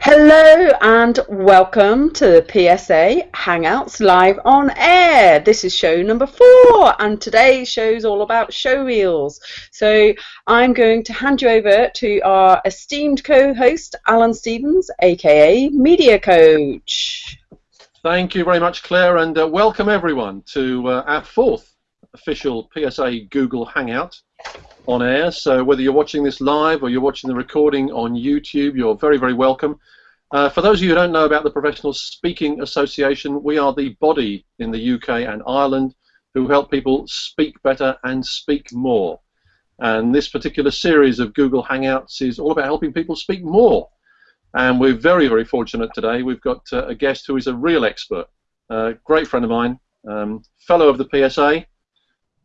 Hello and welcome to the PSA Hangouts live on air. This is show number four, and today's show is all about show reels. So I'm going to hand you over to our esteemed co-host Alan Stevens, aka Media Coach. Thank you very much, Claire, and uh, welcome everyone to uh, our fourth official PSA Google Hangout on air. So whether you're watching this live or you're watching the recording on YouTube, you're very, very welcome. Uh, for those of you who don't know about the Professional Speaking Association, we are the body in the UK and Ireland who help people speak better and speak more. And this particular series of Google Hangouts is all about helping people speak more. And we're very, very fortunate today. We've got uh, a guest who is a real expert, a great friend of mine, um, fellow of the PSA,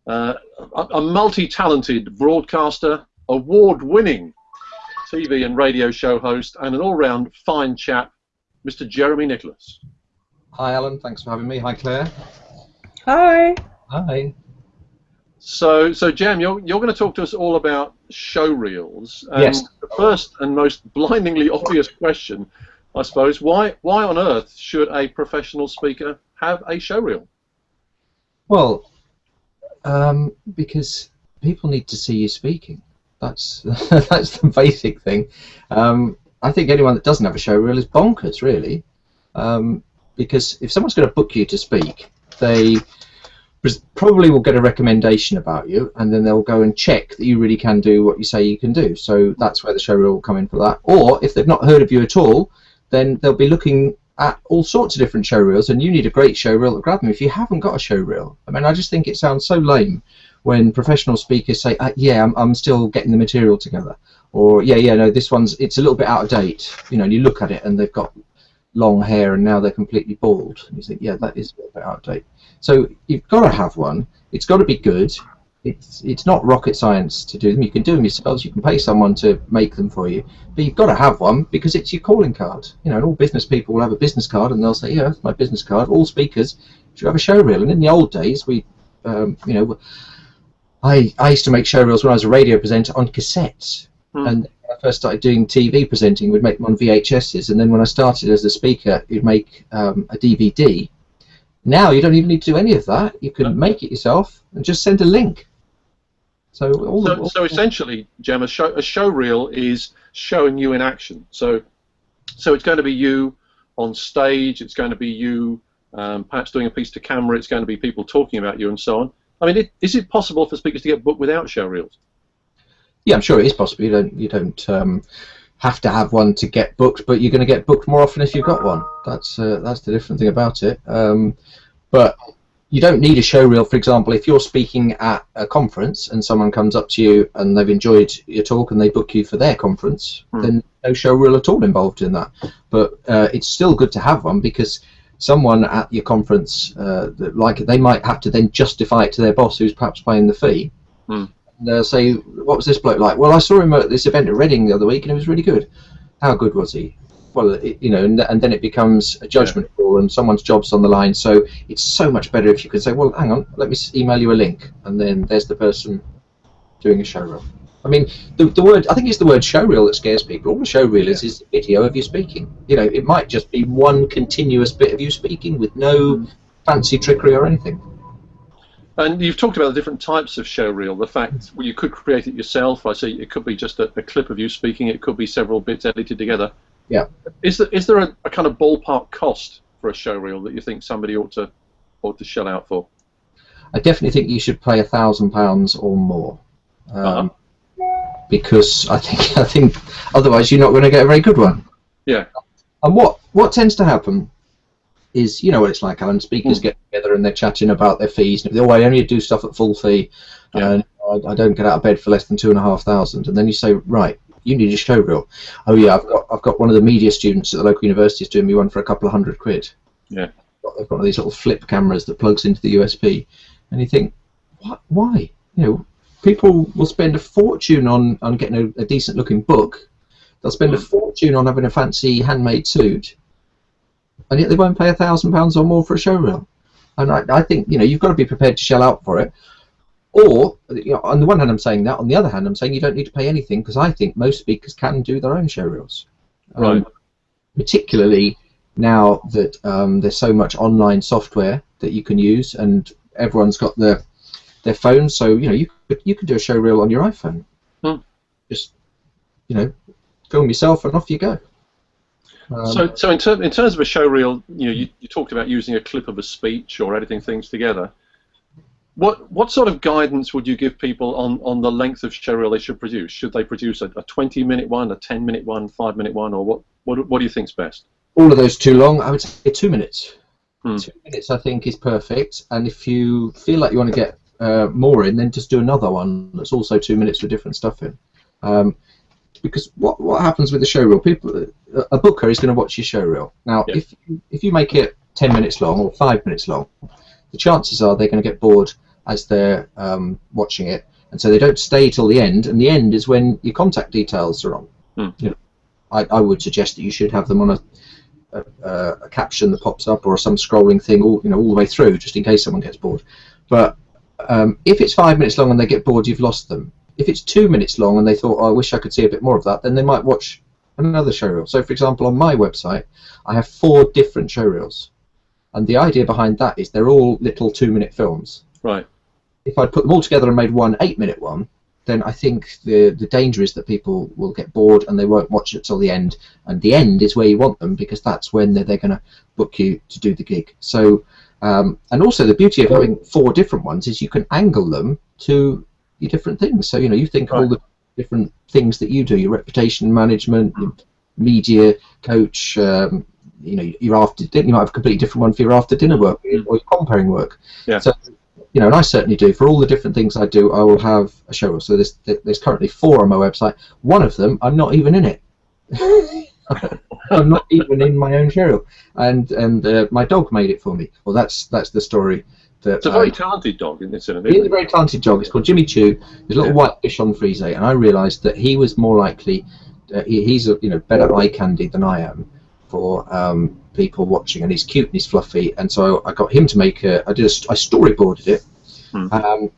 uh, a, a multi-talented broadcaster, award-winning TV and radio show host, and an all-round fine chap, Mr. Jeremy Nicholas. Hi, Alan. Thanks for having me. Hi, Claire. Hi. Hi. So, so Jam, you're, you're going to talk to us all about show reels. And yes. The first and most blindingly obvious question, I suppose, why why on earth should a professional speaker have a show reel? Well, um, because people need to see you speaking. That's that's the basic thing. Um, I think anyone that doesn't have a show reel is bonkers, really, um, because if someone's going to book you to speak, they probably will get a recommendation about you, and then they'll go and check that you really can do what you say you can do. So that's where the show reel will come in for that. Or if they've not heard of you at all, then they'll be looking at all sorts of different show reels, and you need a great show reel to grab them if you haven't got a show reel. I mean, I just think it sounds so lame when professional speakers say, uh, "Yeah, I'm, I'm still getting the material together," or "Yeah, yeah, no, this one's it's a little bit out of date." You know, and you look at it and they've got long hair and now they're completely bald, and you think, "Yeah, that is a little bit out of date." So you've got to have one. It's got to be good it's it's not rocket science to do them. You can do them yourselves. You can pay someone to make them for you, but you've got to have one because it's your calling card. You know, and all business people will have a business card, and they'll say, "Yeah, that's my business card." All speakers should have a show reel. And in the old days, we, um, you know, I I used to make show reels when I was a radio presenter on cassettes, hmm. and when I first started doing TV presenting, we'd make them on VHSs, and then when I started as a speaker, you'd make um, a DVD. Now you don't even need to do any of that. You can make it yourself and just send a link. So, all so, the, all so essentially, Jem, a show, a show reel is showing you in action. So, so it's going to be you on stage. It's going to be you um, perhaps doing a piece to camera. It's going to be people talking about you and so on. I mean, it, is it possible for speakers to get booked without show reels? Yeah, I'm sure it is possible. You don't you don't um, have to have one to get booked, but you're going to get booked more often if you've got one. That's uh, that's the different thing about it. Um, but you don't need a show reel, for example, if you're speaking at a conference and someone comes up to you and they've enjoyed your talk and they book you for their conference, mm. then no show reel at all involved in that. But uh, it's still good to have one because someone at your conference, uh, like they might have to then justify it to their boss who's perhaps paying the fee. Mm. And they'll say, what was this bloke like? Well, I saw him at this event at Reading the other week and it was really good. How good was he? Well, it, you know, and, and, then it becomes a judgment yeah. call, and someone's job's on the line. So it's so much better if you can say, well, hang on, let me email you a link, and then there's the person doing a show reel. I mean, the, the word I think it's the word show reel that scares people. All the show reel is is video of you speaking. You know, it might just be one continuous bit of you speaking with no mm. fancy trickery or anything. And you've talked about the different types of show reel. The fact well, you could create it yourself. I see it could be just a, a clip of you speaking. It could be several bits edited together. Yeah. Is there is there a, a, kind of ballpark cost for a show reel that you think somebody ought to ought to shell out for? I definitely think you should pay a thousand pounds or more, um, uh-huh. because I think I think otherwise you're not going to get a very good one. Yeah. And what what tends to happen is you know what it's like, Alan. Speakers mm. get together and they're chatting about their fees. And oh, I only do stuff at full fee, yeah. and I, I don't get out of bed for less than two and a half thousand. And then you say, right, you need a show reel. Oh yeah, I've got I've got one of the media students at the local university is doing me one for a couple of hundred quid. Yeah. They've got one of these little flip cameras that plugs into the USB, and you think, what? Why? You know, people will spend a fortune on on getting a, a decent looking book. They'll spend a fortune on having a fancy handmade suit, and yet they won't pay a thousand pounds or more for a show reel. And I, I think you know you've got to be prepared to shell out for it or you know, on the one hand, I'm saying that. On the other hand, I'm saying you don't need to pay anything because I think most speakers can do their own show reels. Um, Right. particularly now that um, there's so much online software that you can use, and everyone's got their their phones. So you know you could you could do a show reel on your iPhone. Hmm. Just you know, film yourself and off you go. Um, so, so in, ter- in terms of a show reel, you know, you, you talked about using a clip of a speech or editing things together. What what sort of guidance would you give people on, on the length of show reel they should produce? Should they produce a, a 20 minute one, a 10 minute one, five minute one, or what what, what do you think's best? all of those too long, I would say two minutes. Hmm. Two minutes, I think, is perfect. And if you feel like you want to get uh, more in, then just do another one that's also two minutes with different stuff in. Um, because what what happens with the show reel? People, a booker is going to watch your show reel. Now, if if you make it ten minutes long or five minutes long, the chances are they're going to get bored as they're um, watching it, and so they don't stay till the end. And the end is when your contact details are on. Hmm. You know, I, I would suggest that you should have them on a a, a, a caption that pops up or some scrolling thing all you know all the way through just in case someone gets bored but um, if it's five minutes long and they get bored you've lost them if it's two minutes long and they thought oh, I wish I could see a bit more of that then they might watch another show reel so for example on my website I have four different show reels and the idea behind that is they're all little two minute films Right. If I put them all together and made one eight minute one, then I think the the danger is that people will get bored and they won't watch it till the end. And the end is where you want them because that's when they're, they're going to book you to do the gig. So, um, and also the beauty of having four different ones is you can angle them to your different things. So you know you think of all the different things that you do, your reputation management, your media coach. Um, you know, your after dinner, you might have a completely different one for your after dinner work or your comparing work. Yeah. So you know, and I certainly do. For all the different things I do, I will have a show. So there's there's currently four on my website. One of them, I'm not even in it. I'm not even in my own show and and uh, my dog made it for me. Well, that's that's the story. That It's a very talented dog, incidentally. He's isn't a very talented dog. It's called Jimmy Choo. There's a little Yeah. white Bichon Frise, and I realised that he was more likely. Uh, he, he's a you know better eye candy than I am for um, people watching, and he's cute and he's fluffy. And so I got him to make a. I did a, I storyboarded it, Hmm. um,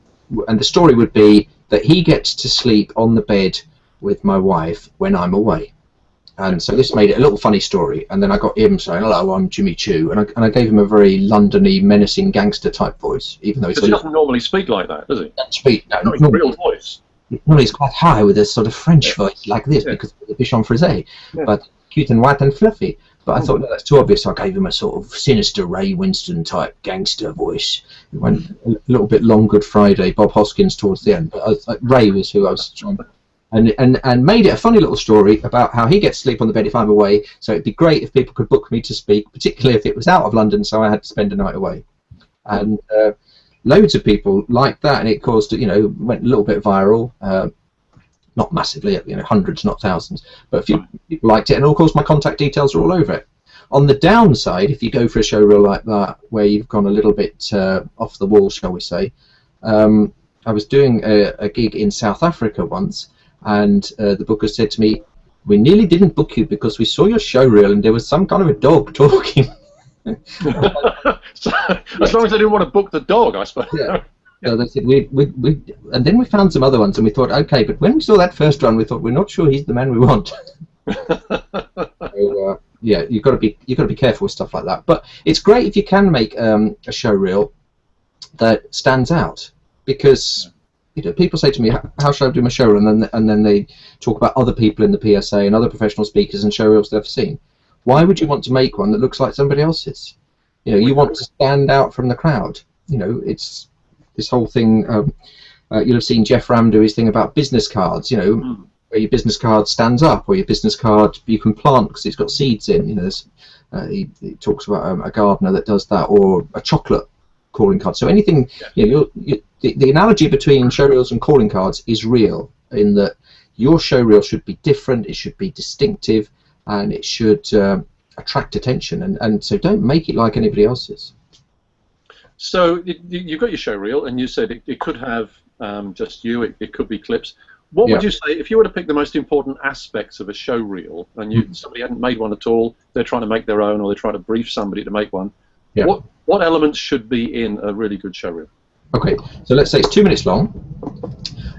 and the story would be that he gets to sleep on the bed with my wife when I'm away. And so this made it a little funny story. And then I got him saying, "Hello, I'm Jimmy Choo," and I, and I gave him a very Londony, menacing gangster type voice, even though he doesn't normally speak like that, does he? little speak. No, Not his no, real voice. well, he's quite high with a sort of French Yeah. voice like this Yeah. because of the Bichon Frise, Yeah. but cute and white and fluffy. But I thought no, that's too obvious. So I gave him a sort of sinister Ray Winstone type gangster voice. It went a little bit long Good Friday, Bob Hoskins towards the end. But was, like, Ray was who I was trying. And, and, and made it a funny little story about how he gets sleep on the bed if I'm away. So it'd be great if people could book me to speak, particularly if it was out of London, so I had to spend a night away. And uh, loads of people liked that, and it caused you know went a little bit viral. Uh, not massively, you know, hundreds, not thousands, but a few people liked it, and of course my contact details are all over it. On the downside, if you go for a show reel like that, where you've gone a little bit uh, off the wall, shall we say, um, I was doing a, a gig in South Africa once, and uh, the booker said to me, "We nearly didn't book you because we saw your show reel and there was some kind of a dog talking." so, as long as they didn't want to book the dog, I suppose. Yeah. So they said we, we, we, and then we found some other ones, and we thought, okay, but when we saw that first one, we thought we're not sure he's the man we want. So, uh, yeah, you've got to be you've got to be careful with stuff like that. But it's great if you can make um, a show reel that stands out because you know people say to me, "How- "How should I do my show reel?" and then and then they talk about other people in the PSA and other professional speakers and show reels they've seen. Why would you want to make one that looks like somebody else's? You know, you want to stand out from the crowd. You know, it's this whole thing. Um, uh, you'll have seen Geoff Ramm do his thing about business cards. You know, Mm. where your business card stands up, or your business card you can plant because it's got seeds in. You know, there's, uh, he, he talks about um, a gardener that does that, or a chocolate calling card. So anything, you know, you, the, the analogy between show reels and calling cards is real in that your show reel should be different, it should be distinctive, and it should um, attract attention. And, and so don't make it like anybody else's. So you- you've got your show reel, and you said it, it could have um, just you. It, it could be clips. What would you say if you were to pick the most important aspects of a show reel, and you Mhm. somebody hadn't made one at all, they're trying to make their own, or they're trying to brief somebody to make one? Yeah. What what elements should be in a really good show reel? Okay, so let's say it's two minutes long,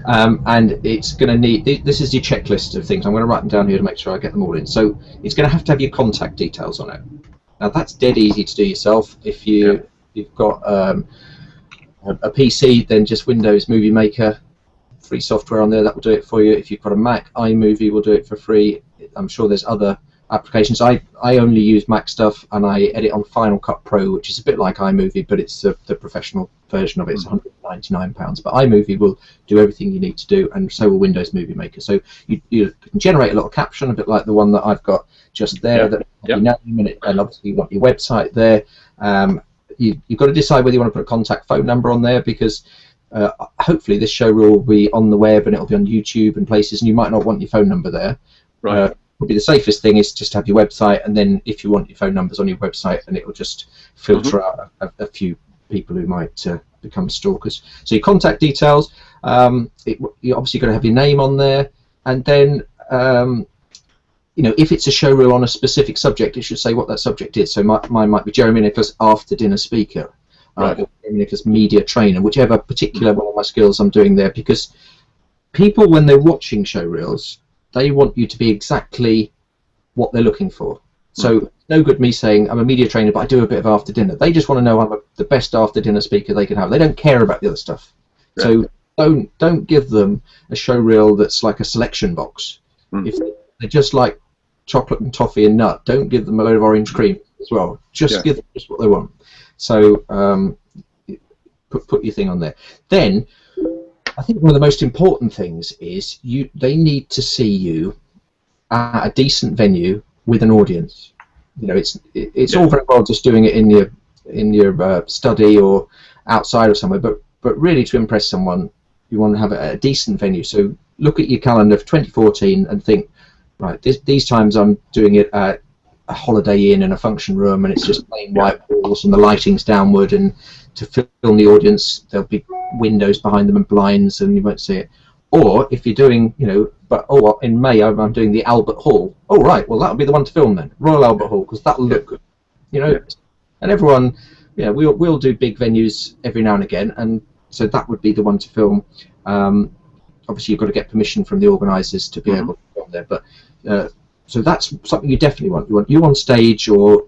um, and it's going to need. This is your checklist of things. I'm going to write them down here to make sure I get them all in. So it's going to have to have your contact details on it. Now that's dead easy to do yourself. If you yeah. You've got um, a, PC, then just Windows Movie Maker, free software on there that will do it for you. If you've got a Mac, iMovie will do it for free. I'm sure there's other applications. I, I only use Mac stuff and I edit on Final Cut Pro, which is a bit like iMovie, but it's the, the professional version of it. It's mm. £199. But iMovie will do everything you need to do, and so will Windows Movie Maker. So you, you can generate a little caption, a bit like the one that I've got just there. That yep. name it, and obviously you want your website there. Um, you, you've got to decide whether you want to put a contact phone number on there because uh, hopefully this show will be on the web and it'll be on YouTube and places, and you might not want your phone number there. Right. Uh, probably the safest thing is just to have your website, and then if you want your phone numbers on your website, and it will just filter mm-hmm. out a, a, few people who might uh, become stalkers. So your contact details, um, it, you're obviously going to have your name on there, and then um, you know if it's a show reel on a specific subject, it should say what that subject is. So my, mine might be Jeremy Nicholas after dinner speaker, uh, or Jeremy Nicholas media trainer, whichever particular one of my skills I'm doing there, because people when they're watching show reels they want you to be exactly what they're looking for. So no good me saying I'm a media trainer, but I do a bit of after dinner. They just want to know I'm a, the best after dinner speaker they can have. They don't care about the other stuff. Yeah. So don't don't give them a show reel that's like a selection box. Mm. If they just like chocolate and toffee and nut, don't give them a load of orange cream as well. Just yeah. give them just what they want. So um, put put your thing on there. Then I think one of the most important things is you they need to see you at a decent venue with an audience. You know, it's it, it's yeah. all very well just doing it in your in your uh, study or outside of somewhere, but but really to impress someone, you want to have a, a decent venue. So look at your calendar for 2014 and think, right, this, these times I'm doing it at a Holiday Inn in a function room, and it's just plain white walls and the lighting's downward and to film the audience. There'll be windows behind them and blinds, and you won't see it. Or if you're doing, you know, but oh, in May I'm, I'm doing the Albert Hall. Oh, right, well that'll be the one to film then, Royal Albert Hall, because that'll look good. You know, and everyone, yeah, we'll we'll do big venues every now and again, and so that would be the one to film. Um, obviously, you've got to get permission from the organisers to be mm -hmm. able to film there, but. Uh, so that's something you definitely want. You want you on stage or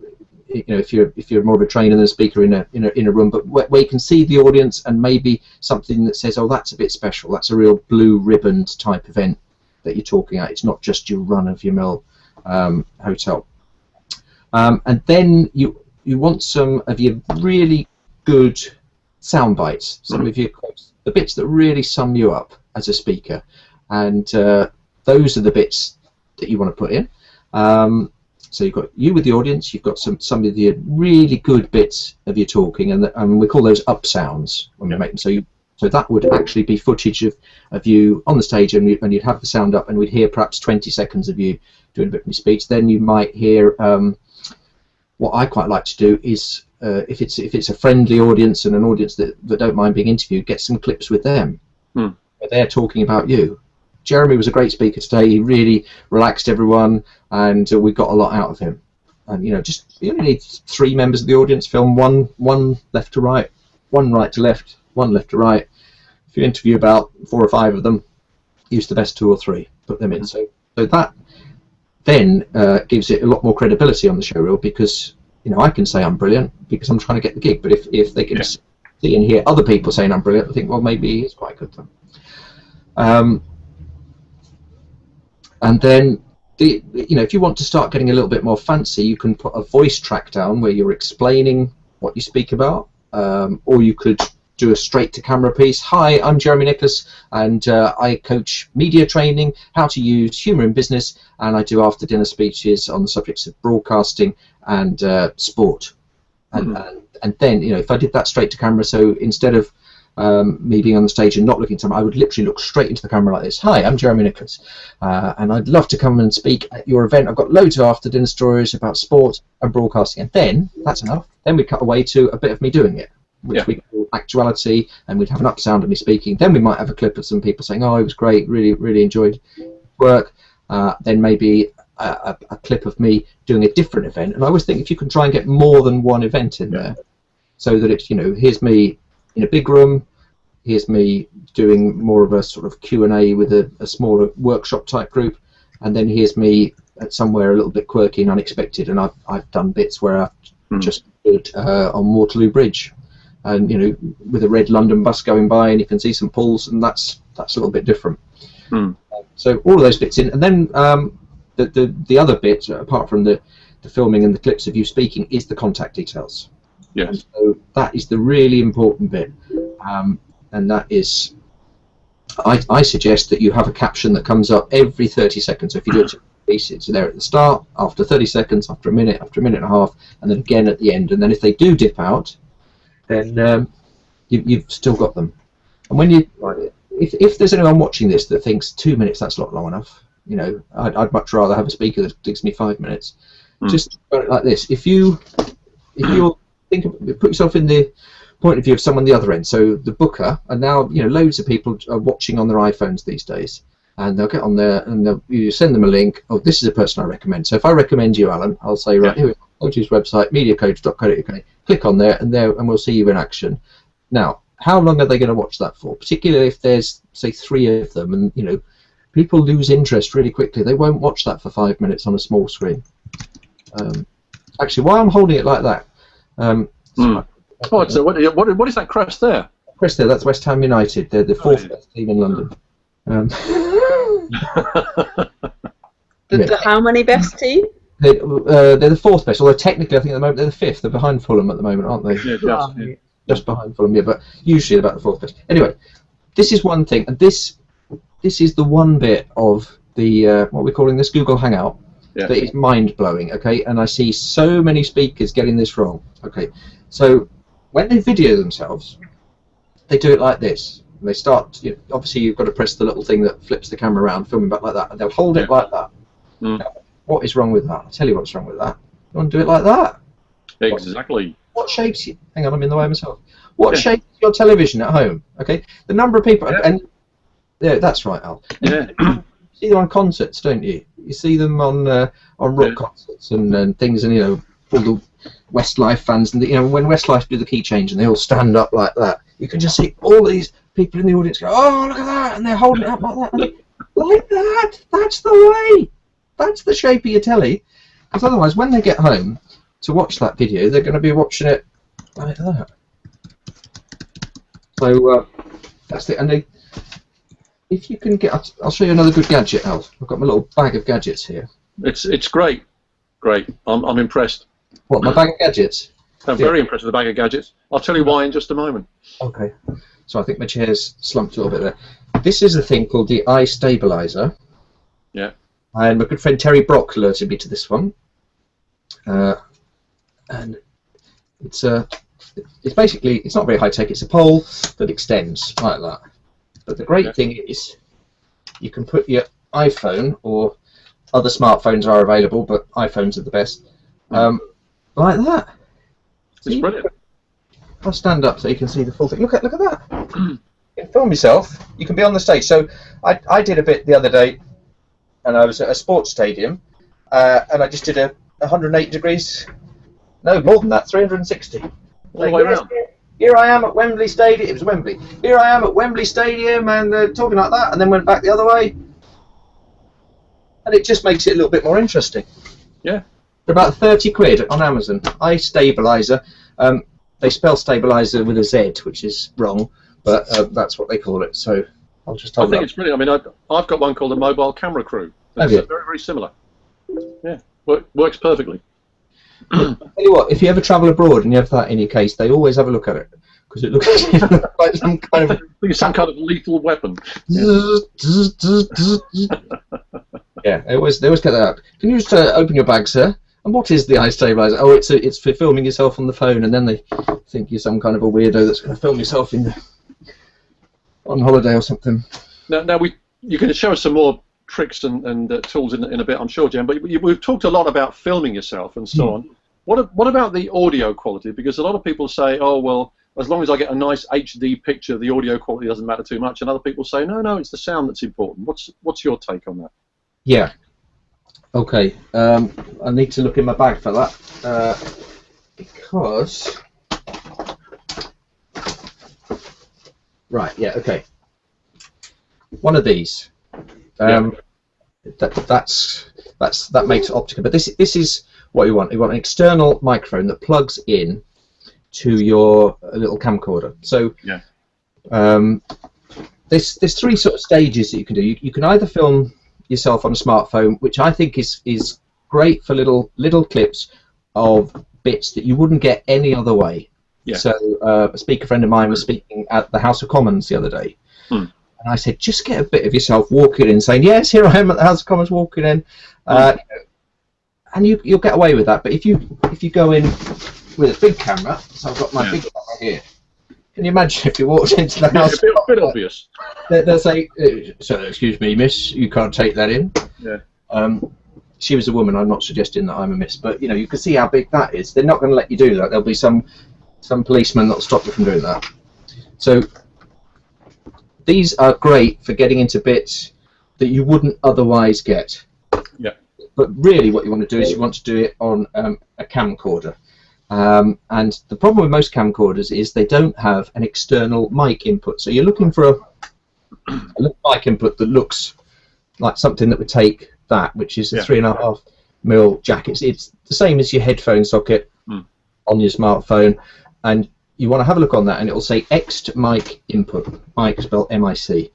you know if you're if you're more of a trainer than a speaker in a in a, in a room, but where, where, you can see the audience and maybe something that says, oh, that's a bit special. That's a real blue ribboned type event that you're talking at. It's not just your run of your mill um, hotel. Um, and then you you want some of your really good sound bites, some of your quotes, the bits that really sum you up as a speaker, and uh, those are the bits that you want to put in. Um, so you've got you with the audience, you've got some some of the really good bits of your talking, and, the, and we call those up sounds when we make them. So you, so that would actually be footage of, of you on the stage, and, you, and you'd have the sound up, and we'd hear perhaps 20 seconds of you doing a bit of your speech. Then you might hear um, what I quite like to do is uh, if it's if it's a friendly audience and an audience that, that don't mind being interviewed, get some clips with them. Hmm. Where they're talking about you. Jeremy was a great speaker today. He really relaxed everyone, and uh, we got a lot out of him. And you know, just you only need three members of the audience. Film one, one left to right, one right to left, one left to right. If you interview about four or five of them, use the best two or three, put them in. So, so that then uh, gives it a lot more credibility on the show reel because you know I can say I'm brilliant because I'm trying to get the gig. But if if they can yeah. see and hear other people saying I'm brilliant, I think well maybe he's quite good then. Um, and then the, you know if you want to start getting a little bit more fancy you can put a voice track down where you're explaining what you speak about. Um, or you could do a straight to camera piece. Hi I'm Jeremy Nicholas and uh, I coach media training how to use humor in business and I do after dinner speeches on the subjects of broadcasting and uh, sport. And, mm -hmm. and and then you know if I did that straight to camera so instead of um, me being on the stage and not looking at someone, I would literally look straight into the camera like this. Hi, I'm Jeremy Nicholas, uh, and I'd love to come and speak at your event. I've got loads of after dinner stories about sport and broadcasting. And then, that's enough, then we cut away to a bit of me doing it, which yeah. we call actuality, and we'd have an up sound of me speaking. Then we might have a clip of some people saying, oh, it was great, really, really enjoyed work. Uh, then maybe a, a, a, clip of me doing a different event. And I always think if you can try and get more than one event in there, so that it's, you know, here's me in a big room, here's me doing more of a sort of Q and A with a, a smaller workshop type group, and then here's me at somewhere a little bit quirky and unexpected, and I've I've done bits where I've Hmm. just did uh, on Waterloo Bridge, and you know with a red London bus going by, and you can see some pulls, and that's that's a little bit different. Hmm. So all of those bits in, and then um, the, the the other bit apart from the the filming and the clips of you speaking is the contact details. Yes. So that is the really important bit, um, and that is, I, I suggest that you have a caption that comes up every 30 seconds. So if you do it to piece, it's there at the start, after 30 seconds, after a minute, after a minute and a half, and then again at the end. And then if they do dip out, then um, you, you've still got them. And when you, if, if there's anyone watching this that thinks two minutes that's not long enough, you know, I'd, I'd much rather have a speaker that takes me five minutes. Hmm. Just think about it like this: if you, if you think, put yourself in the point of view of someone the other end. So the booker, and now you know loads of people are watching on their iPhones these days, and they'll get on there and you send them a link. Oh, this is a person I recommend. So if I recommend you, Alan, I'll say right here, we go, go to his website, mediacoach.co.uk, click on there, and there, and we'll see you in action. Now, how long are they going to watch that for? Particularly if there's say three of them, and you know, people lose interest really quickly. They won't watch that for five minutes on a small screen. Um, actually, while I'm holding it like that, um, Hmm. Oh, so what, what, what is that crest there? Crest there, that's West Ham United. They're the fourth yeah. best team in London. Um, The, the how many best team? they're, uh, they're the fourth best, although technically I think at the moment they're the fifth. They're behind Fulham at the moment, aren't they? yeah, just, yeah. Just behind Fulham, yeah, but usually about the fourth best. Anyway, this is one thing, and this this is the one bit of the uh, what we're calling this Google Hangout Yes. that is mind blowing. Okay, and I see so many speakers getting this wrong. Okay, so when they video themselves, they do it like this. And They start. You obviously, you've got to press the little thing that flips the camera around, filming back like that, and they'll hold it like that. Mm. Now, what is wrong with that? I'll tell you what's wrong with that. You want to do it like that? Exactly. What shapes you? Hang on, I'm in the way myself. What Yeah. shapes your television at home? Okay, the number of people, Yeah. and yeah, that's right, Al. Yeah. You see them on concerts, don't you? You see them on uh, on rock Yeah. concerts and, and things, and you know all the Westlife fans, and you know when Westlife do the key change and they all stand up like that, you can just see all these people in the audience go, "Oh, look at that!" and they're holding it up like that, and like that. That's the way. That's the shape of your telly. Because otherwise, when they get home to watch that video, they're going to be watching it like that. So uh, that's it. And they, if you can get, I'll- show you another good gadget. I've got my little bag of gadgets here. It's it's great. Great. I'm, I'm impressed. What, my bag of gadgets? I'm Yeah. very impressed with the bag of gadgets. I'll tell you why in just a moment. Okay. So I think my chair's slumped a little bit there. This is a thing called the iStabilizer. Yeah. And my good friend Terry Brock alerted me to this one. Uh, and it's a, it's basically, it's not very high tech. It's a pole that extends like that. But the great thing is, you can put your iPhone or other smartphones are available, but iPhones are the best. Um, like that. It's brilliant. I'll stand up so you can see the full thing. Look at look at that. you can film yourself. You can be on the stage. So I, I did a bit the other day, and I was at a sports stadium, uh, and I just did a 108 degrees. No, more than that, 360. All the way around. Here I am at Wembley Stadium. It was Wembley. Here I am at Wembley Stadium, and uh, talking like that, and then went back the other way, and it just makes it a little bit more interesting. Yeah. For about 30 quid on Amazon. iStabilizer. Um, they spell stabilizer with a Z, which is wrong, but uh, that's what they call it. So I'll just I think up. it's brilliant. I mean, I've, I've got one called a mobile camera crew. Have It's you? uh, very, very similar. Yeah, Work, works perfectly. Tell you what, if you ever travel abroad and you have that in your case, they always have a look at it because it looks like some kind of I think it's some kind of lethal weapon. yeah. They always they always get that out. Can you just uh, open your bag, sir? And what is the iStabilizer? Oh, it's a, it's for filming yourself on the phone, and then they think you're some kind of a weirdo that's going to film yourself in on holiday or something. Now, now we you can show us some more tricks and, and uh, tools in, in a bit, I'm sure, Jen. But you, we've talked a lot about filming yourself and so on. What what about the audio quality? Because a lot of people say, oh well, as long as I get a nice HD picture, the audio quality doesn't matter too much. And other people say, no, no, it's the sound that's important. What's what's your take on that? Yeah. Okay. Um, I need to look in my bag for that uh, because Right. Yeah. Okay. One of these. Um, that, that's that's that makes optical. But this this is what you want. You want an external microphone that plugs in to your uh, little camcorder. So Yeah. um, there's there's three sort of stages that you can do. You, you can either film yourself on a smartphone, which I think is is great for little little clips of bits that you wouldn't get any other way. Yeah. So uh, a speaker friend of mine was speaking at the House of Commons the other day, Hmm. And I said, just get a bit of yourself walking in, saying, "Yes, here I am at the House of Commons walking in," uh, and you you'll get away with that. But if you if you go in with a big camera, so I've got my Yeah. big camera here. Can you imagine if you walked into the Yeah, House? a bit, a bit obvious. they, they'll say, "So, excuse me, miss, you can't take that in." Yeah. Um, she was a woman. I'm not suggesting that I'm a miss, but you know, you can see how big that is. They're not going to let you do that. There'll be some some policeman that'll stop you from doing that. So these are great for getting into bits that you wouldn't otherwise get. Yeah. But really, what you want to do is you want to do it on um, a camcorder. Um, and the problem with most camcorders is they don't have an external mic input. So you're looking for a, a mic input that looks like something that would take that, which is a Yeah. three and a half mil jack. It's, it's the same as your headphone socket Hmm. on your smartphone, and you want to have a look on that, and it will say ext mic input, mic spelled M-I-C,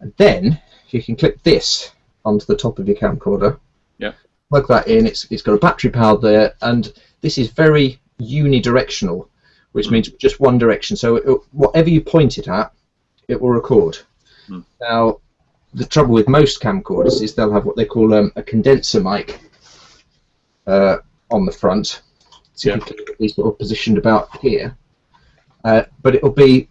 and then you can click this onto the top of your camcorder. Yeah. Plug that in. It's it's got a battery power there, and this is very unidirectional, which Hmm. means just one direction. So it, whatever you point it at, it will record. Hmm. Now, the trouble with most camcorders is they'll have what they call um, a condenser mic uh, on the front. So Yeah. you can keep these sort of positioned about here. Uh, but it'll be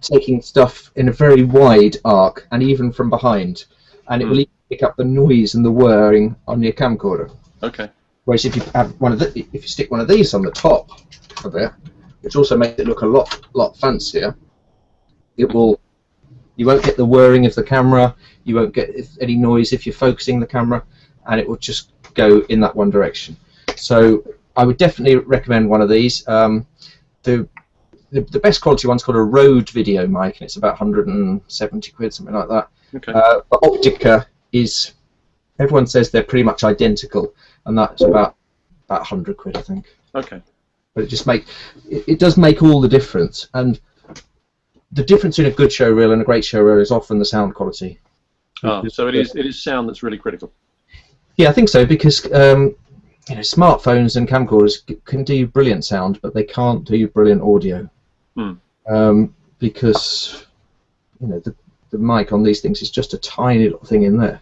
taking stuff in a very wide arc and even from behind. And it Hmm. will even pick up the noise and the whirring on your camcorder. Okay. Whereas if you have one of the, if you stick one of these on the top of it, which also makes it look a lot lot fancier, it will. You won't get the whirring of the camera. You won't get any noise if you're focusing the camera, and it will just go in that one direction. So I would definitely recommend one of these. Um, the, the the best quality one's called a Rode video mic, and it's about 170 quid, something like that. Okay. Uh, but Optica is, everyone says they're pretty much identical, and that's about about 100 quid, I think. okay. But it just make it, it does make all the difference, and the difference in a good show reel and a great show reel is often the sound quality. Ah, so it is it is sound that's really critical. Yeah, I think so because um, you know smartphones and camcorders can do brilliant sound, but they can't do brilliant audio Hmm. um, because you know the the mic on these things is just a tiny little thing in there,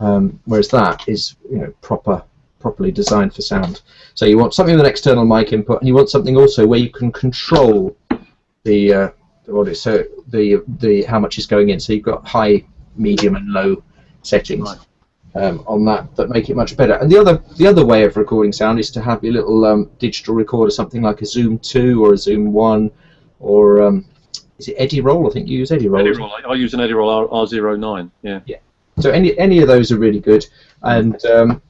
um, whereas that is you know proper properly designed for sound. So you want something with an external mic input, and you want something also where you can control the uh, the audio, so the the how much is going in. So you've got high, medium, and low settings Right. Um, on that that make it much better. And the other the other way of recording sound is to have your little um, digital recorder, something like a Zoom 2 or a Zoom 1, or um, is it Edirol? I think you use Edirol. Eddie Roll. I, I use an Edirol R, R09. Yeah. So any any of those are really good. And um,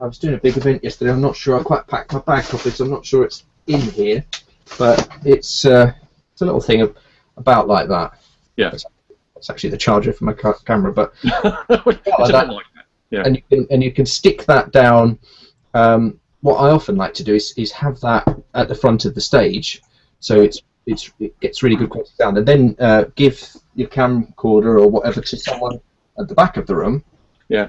I was doing a big event yesterday. I'm not sure. I quite packed my bag properly, so I'm not sure it's in here. But it's uh, it's a little thing of, about like that. Yeah. It's, actually the charger for my ca- camera, but it's a bit that. like that. Yeah. and you can and you can stick that down. Um, what I often like to do is, is have that at the front of the stage, so it's it's it gets really good quality sound, and then uh, give your camcorder or whatever to someone at the back of the room. Yeah.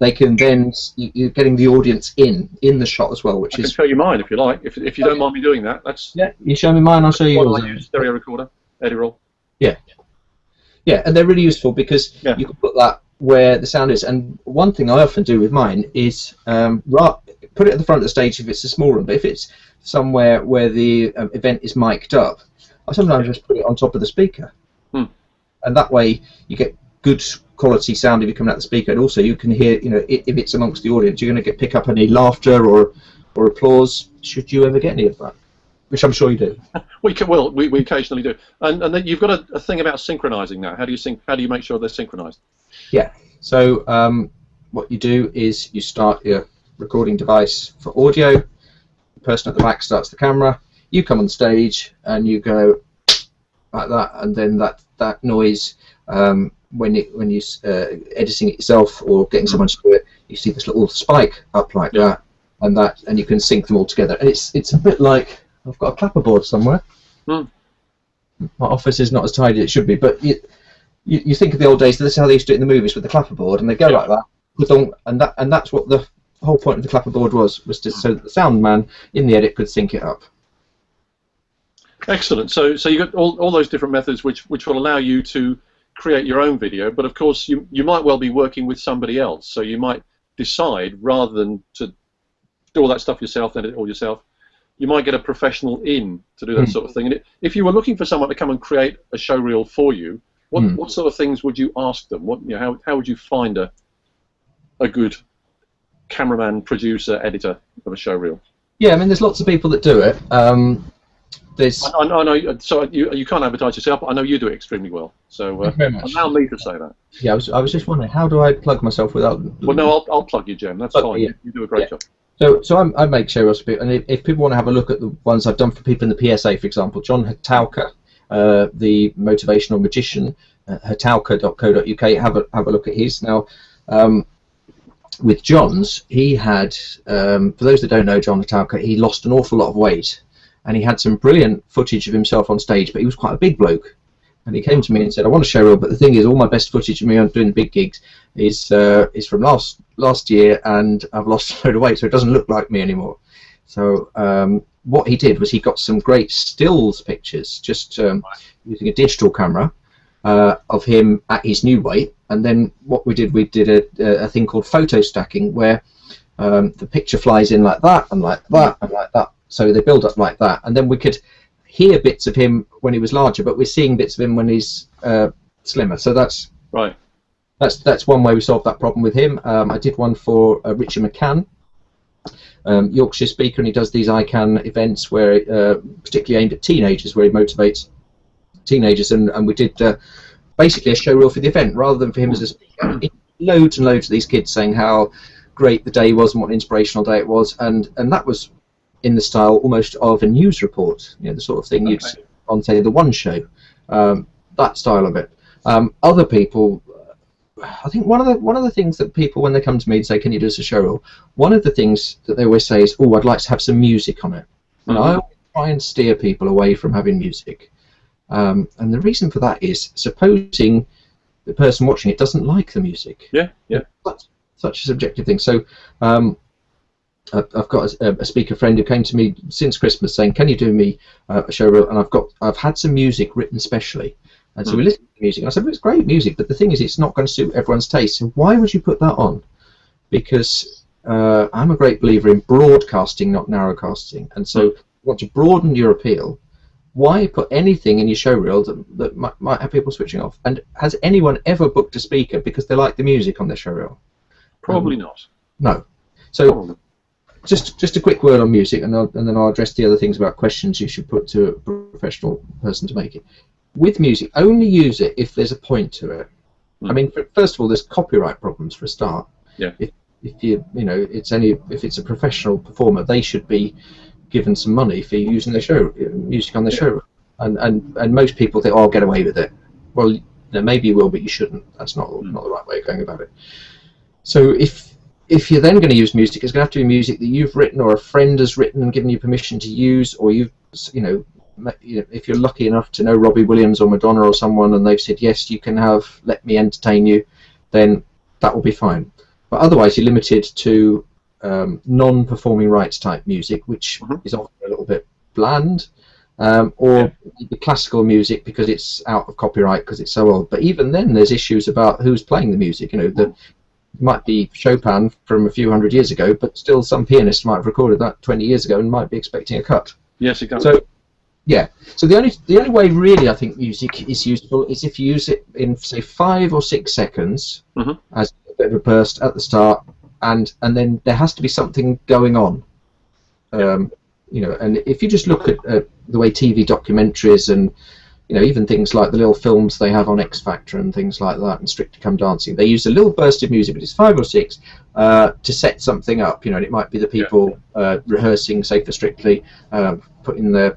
They- can then you- you're getting the audience in in the shot as well, which I can is show you mine if you like. If, if you don't mind me doing that, that's yeah. You show me mine, I'll show you what yours. I use. Stereo recorder, Edirol. Yeah, and they're really useful because Yeah. you can put that where the sound is. And one thing I often do with mine is um, ra- put it at the front of the stage if it's a small room, but if it's somewhere where the um, event is mic'd up, I sometimes just put it on top of the speaker. Hmm. And that way you get good quality sound if you're coming out the speaker, and also you can hear, you know, if it's amongst the audience, you're going to get pick up any laughter or or applause. Should you ever get any of that, which I'm sure you do. We can, well, we, we occasionally do. And and then you've got a, a thing about synchronizing that. How do you sync? How do you make sure they're synchronized? Yeah. So um, what you do is you start your recording device for audio. The person at the back starts the camera. You come on stage and you go like that, and then that that noise um, when it when you uh, editing it yourself or getting someone to do it, you see this little spike up like Yeah. that, and that and you can sync them all together. And it's it's a bit like I've got a clapperboard somewhere. Hmm. My office is not as tidy as it should be, but you, you you think of the old days. This is how they used to do it in the movies with the clapperboard, and they go Yeah. like that, and that and that's what the whole point of the clapperboard was was to so that the sound man in the edit could sync it up. Excellent. So, so you got all, all those different methods which, which will allow you to create your own video, but of course you, you might well be working with somebody else. So you might decide rather than to do all that stuff yourself, edit it all yourself, you might get a professional in to do that Hmm. sort of thing. And it, if you were looking for someone to come and create a show reel for you, what, Hmm. what sort of things would you ask them? What, you know, how, how would you find a, a good cameraman, producer, editor of a show reel? Yeah, I mean, there's lots of people that do it. Um, there's I, I, I know. So you, you can't advertise yourself. But I know you do it extremely well. So uh, very much. allow me to say that. yeah, I was, I was just wondering how do I plug myself without? Well, no, I'll, I'll plug you, Jim. That's Okay, fine. yeah. You do a great Yeah. job. So, so I'm, I make show and if, if people want to have a look at the ones I've done for people in the PSA, for example, John Hatalka, uh, the motivational magician, uh, hatauka.co.uk, have a have a look at his. Now, um, with John's, he had, um, for those that don't know John Hatalka, he lost an awful lot of weight, and he had some brilliant footage of himself on stage, but he was quite a big bloke. And he came to me and said, "I want a show reel, but the thing is, all my best footage of me on doing the big gigs is uh, is from last last year, and I've lost a load of weight, so it doesn't look like me anymore." So um, what he did was he got some great stills pictures, just um, using a digital camera uh, of him at his new weight, and then what we did, we did a, a thing called photo stacking, where um, the picture flies in like that, and like that, and like that. So they build up like that, and then we could hear bits of him when he was larger, but we're seeing bits of him when he's uh, slimmer. So that's Right. that's that's one way we solved that problem with him. Um, I did one for uh, Richard McCann, um, Yorkshire speaker, and he does these ICANN events where, uh, particularly aimed at teenagers, where he motivates teenagers, and, and we did uh, basically a show reel for the event rather than for him as a speaker. Loads and loads of these kids saying how great the day was and what an inspirational day it was, and and that was in the style almost of a news report, you know, the sort of thing you'd see on say the One Show, um, that style of it. Um, other people I think one of the one of the things that people when they come to me and say, "Can you do us a show reel?" One of the things that they always say is, "Oh, I'd like to have some music on it," and I Mhm. always try and steer people away from having music. Um, and the reason for that is, supposing the person watching it doesn't like the music, Yeah. Yeah. that's such a subjective thing. So. Um, I've I've got a, a speaker friend who came to me since Christmas saying, "Can you do me uh, a show reel?" And I've got I've had some music written specially, and so we Hmm. listened to the music. And I said, well, "It's great music, but the thing is, it's not going to suit everyone's taste. So why would you put that on?" Because uh, I'm a great believer in broadcasting, not narrowcasting, and so you want to broaden your appeal. Why put anything in your show reel that, that might, might have people switching off? And has anyone ever booked a speaker because they like the music on their show reel? Probably not. No. So Probably. Just just a quick word on music, and, I'll, and then I'll address the other things about questions you should put to a professional person to make it. With music, only use it if there's a point to it. I Hmm. mean, first of all, there's copyright problems for a start. Yeah. If, if you you know it's only if it's a professional performer, they should be given some money for using their show music on their Yeah. show. And, and and most people think, oh, I'll get away with it. Well, you know, maybe you will, but you shouldn't. That's not Hmm. not the right way of going about it. So if if you're then going to use music, it's going to have to be music that you've written or a friend has written and given you permission to use, or you've, you know, ma- you know, if you're lucky enough to know Robbie Williams or Madonna or someone, and they've said yes, you can have "Let Me Entertain You," then that will be fine. But otherwise, you're limited to um, non-performing rights type music, which Mhm. is often a little bit bland, um, or the classical music because it's out of copyright because it's so old. But even then, there's issues about who's playing the music. You know, the might be Chopin from a few hundred years ago, but still some pianist might have recorded that 20 years ago and might be expecting a cut. Yes, exactly. So, yeah. So the only the only way really I think music is useful is if you use it in say five or six seconds Mhm. as a bit of a burst at the start, and and then there has to be something going on. Um, you know, and if you just look at uh, the way TV documentaries and you know even things like the little films they have on X Factor and things like that and Strictly Come Dancing, they use a little burst of music, but it's five or six uh, to set something up. You know, and it might be the people uh, rehearsing, say for Strictly, um, putting their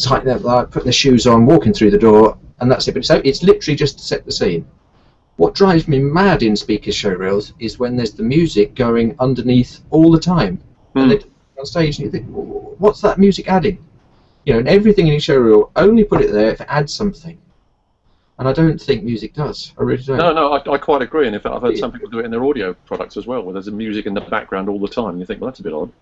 tighten up, like, put their shoes on, walking through the door, and that's it. But so it's literally just to set the scene. What drives me mad in speaker show reels is when there's the music going underneath all the time. Hmm. And they on stage and you think, what's that music adding? You know, and everything in your show reel, only put it there if it adds something. And I don't think music does. I really don't. No, no, I, I quite agree. And in fact, I've heard some people do it in their audio products as well, where there's a music in the background all the time. And you think, well, that's a bit odd.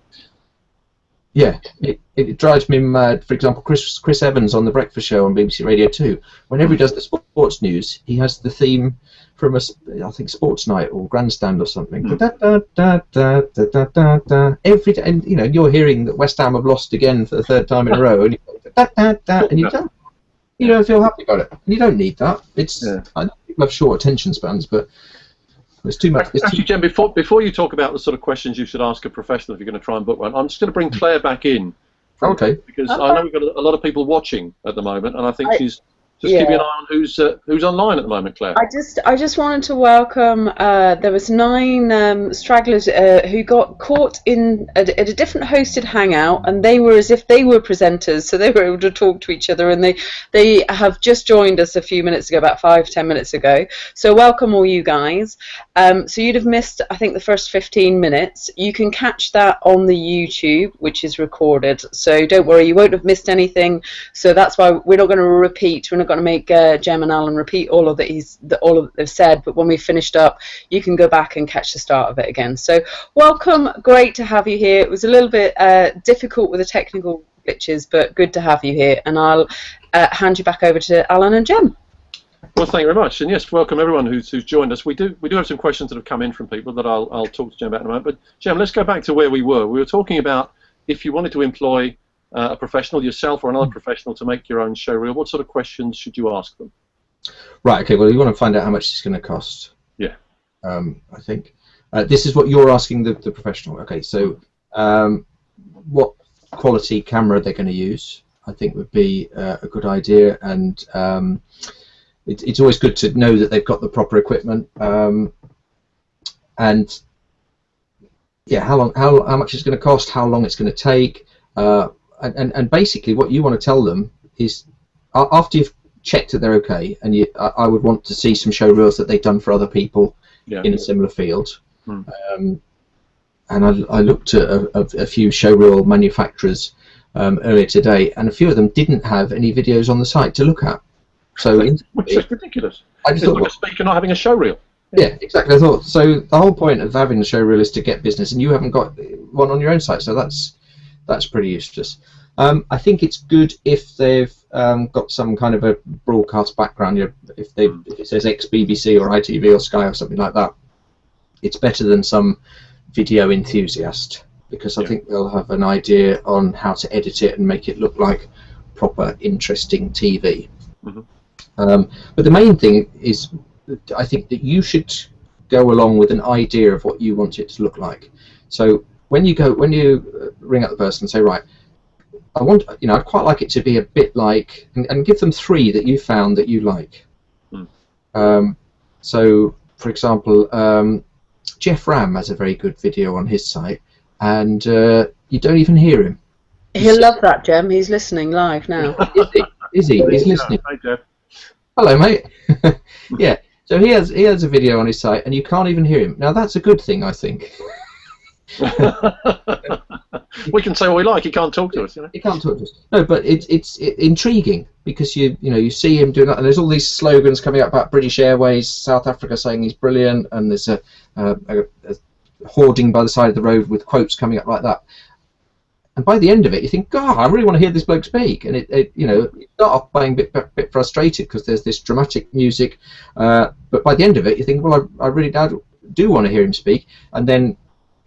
Yeah, it, it drives me mad. For example, Chris Chris Evans on the Breakfast Show on BBC Radio Two. Whenever he does the sports news, he has the theme from a I think Sports Night or Grandstand or something. Hmm. Da, da, da, da, da, da, da, da. Every day, and you know you're hearing that West Ham have lost again for the third time in a row, and you, da, da, da, and you don't you don't feel happy about it. And you don't need that. It's Yeah. I know people have short attention spans, but there's too much. There's Actually, too, Jen, before, before you talk about the sort of questions you should ask a professional if you're going to try and book one, I'm just going to bring hmm. Claire back in. okay. Because I know we've got a, a lot of people watching at the moment, and I think I- she's just yeah. keeping an eye on who's uh, who's online at the moment, Claire. I just, I just wanted to welcome. Uh, there was nine um, stragglers uh, who got caught in at, at a different hosted hangout, and they were as if they were presenters, so they were able to talk to each other. And they, they have just joined us a few minutes ago, about five, ten minutes ago. So welcome all you guys. Um, so you'd have missed, I think, the first 15 minutes. You can catch that on the YouTube, which is recorded. So don't worry, you won't have missed anything. So that's why we're not going to repeat. We're not going to make uh, Jem and Alan repeat all of that he's the, all of that they've said. But when we finished up, you can go back and catch the start of it again. So welcome, great to have you here. It was a little bit uh, difficult with the technical glitches, but good to have you here. And I'll uh, hand you back over to Alan and Jem. Well, thank you very much, and yes, welcome everyone who's, who's joined us. We do we do have some questions that have come in from people that I'll I'll talk to Jem about in a moment. But Jem, let's go back to where we were. We were talking about if you wanted to employ uh, a professional yourself or another professional to make your own show reel, what sort of questions should you ask them? Right. Okay. Well, you want to find out how much it's going to cost. Yeah. Um, I think uh, this is what you're asking the, the professional. Okay. So, um, what quality camera they're going to use? I think would be uh, a good idea, and um, it, it's always good to know that they've got the proper equipment. Um, and yeah, how long, how how much it's going to cost, how long it's going to take, uh, and, and and basically what you want to tell them is after you've checked that they're okay, and you, I, I would want to see some show reels that they've done for other people Yeah. in a similar field. Hmm. Um, and I, I looked at a, a, a few show reel manufacturers um, earlier today, and a few of them didn't have any videos on the site to look at. So Which is ridiculous. I It's just thought, like a speaker not having a show reel. yeah, exactly. I thought so. The whole point of having a show reel is to get business, and you haven't got one on your own site, so that's that's pretty useless. Um, I think it's good if they've um, got some kind of a broadcast background. You know, if they if it says ex BBC or ITV or Sky or something like that, it's better than some video enthusiast because I Yeah. think they'll have an idea on how to edit it and make it look like proper, interesting TV. Mhm. Um, but the main thing is, I think that you should go along with an idea of what you want it to look like. So when you go, when you uh, ring up the person and say, right, I want, you know, I'd quite like it to be a bit like, and, and give them three that you found that you like. Hmm. Um, so, for example, um, Geoff Ramm has a very good video on his site, and uh, you don't even hear him. He'll love that, Jem. He's listening live now. Is he? Is he? He's listening. Hey, Geoff. Hello, mate. yeah. So he has he has a video on his site, and you can't even hear him. Now that's a good thing, I think. we can say what we like. He can't talk to us, you know. He can't talk to us. No, but it's it's it, intriguing because you you know you see him doing that, and there's all these slogans coming up about British Airways, South Africa saying he's brilliant, and there's a, a, a, a hoarding by the side of the road with quotes coming up like that. And by the end of it, you think, God, I really want to hear this bloke speak. And it, it you know, you start off being a bit, bit, bit frustrated because there's this dramatic music, uh, but by the end of it, you think, well, I, I really do, do want to hear him speak. And then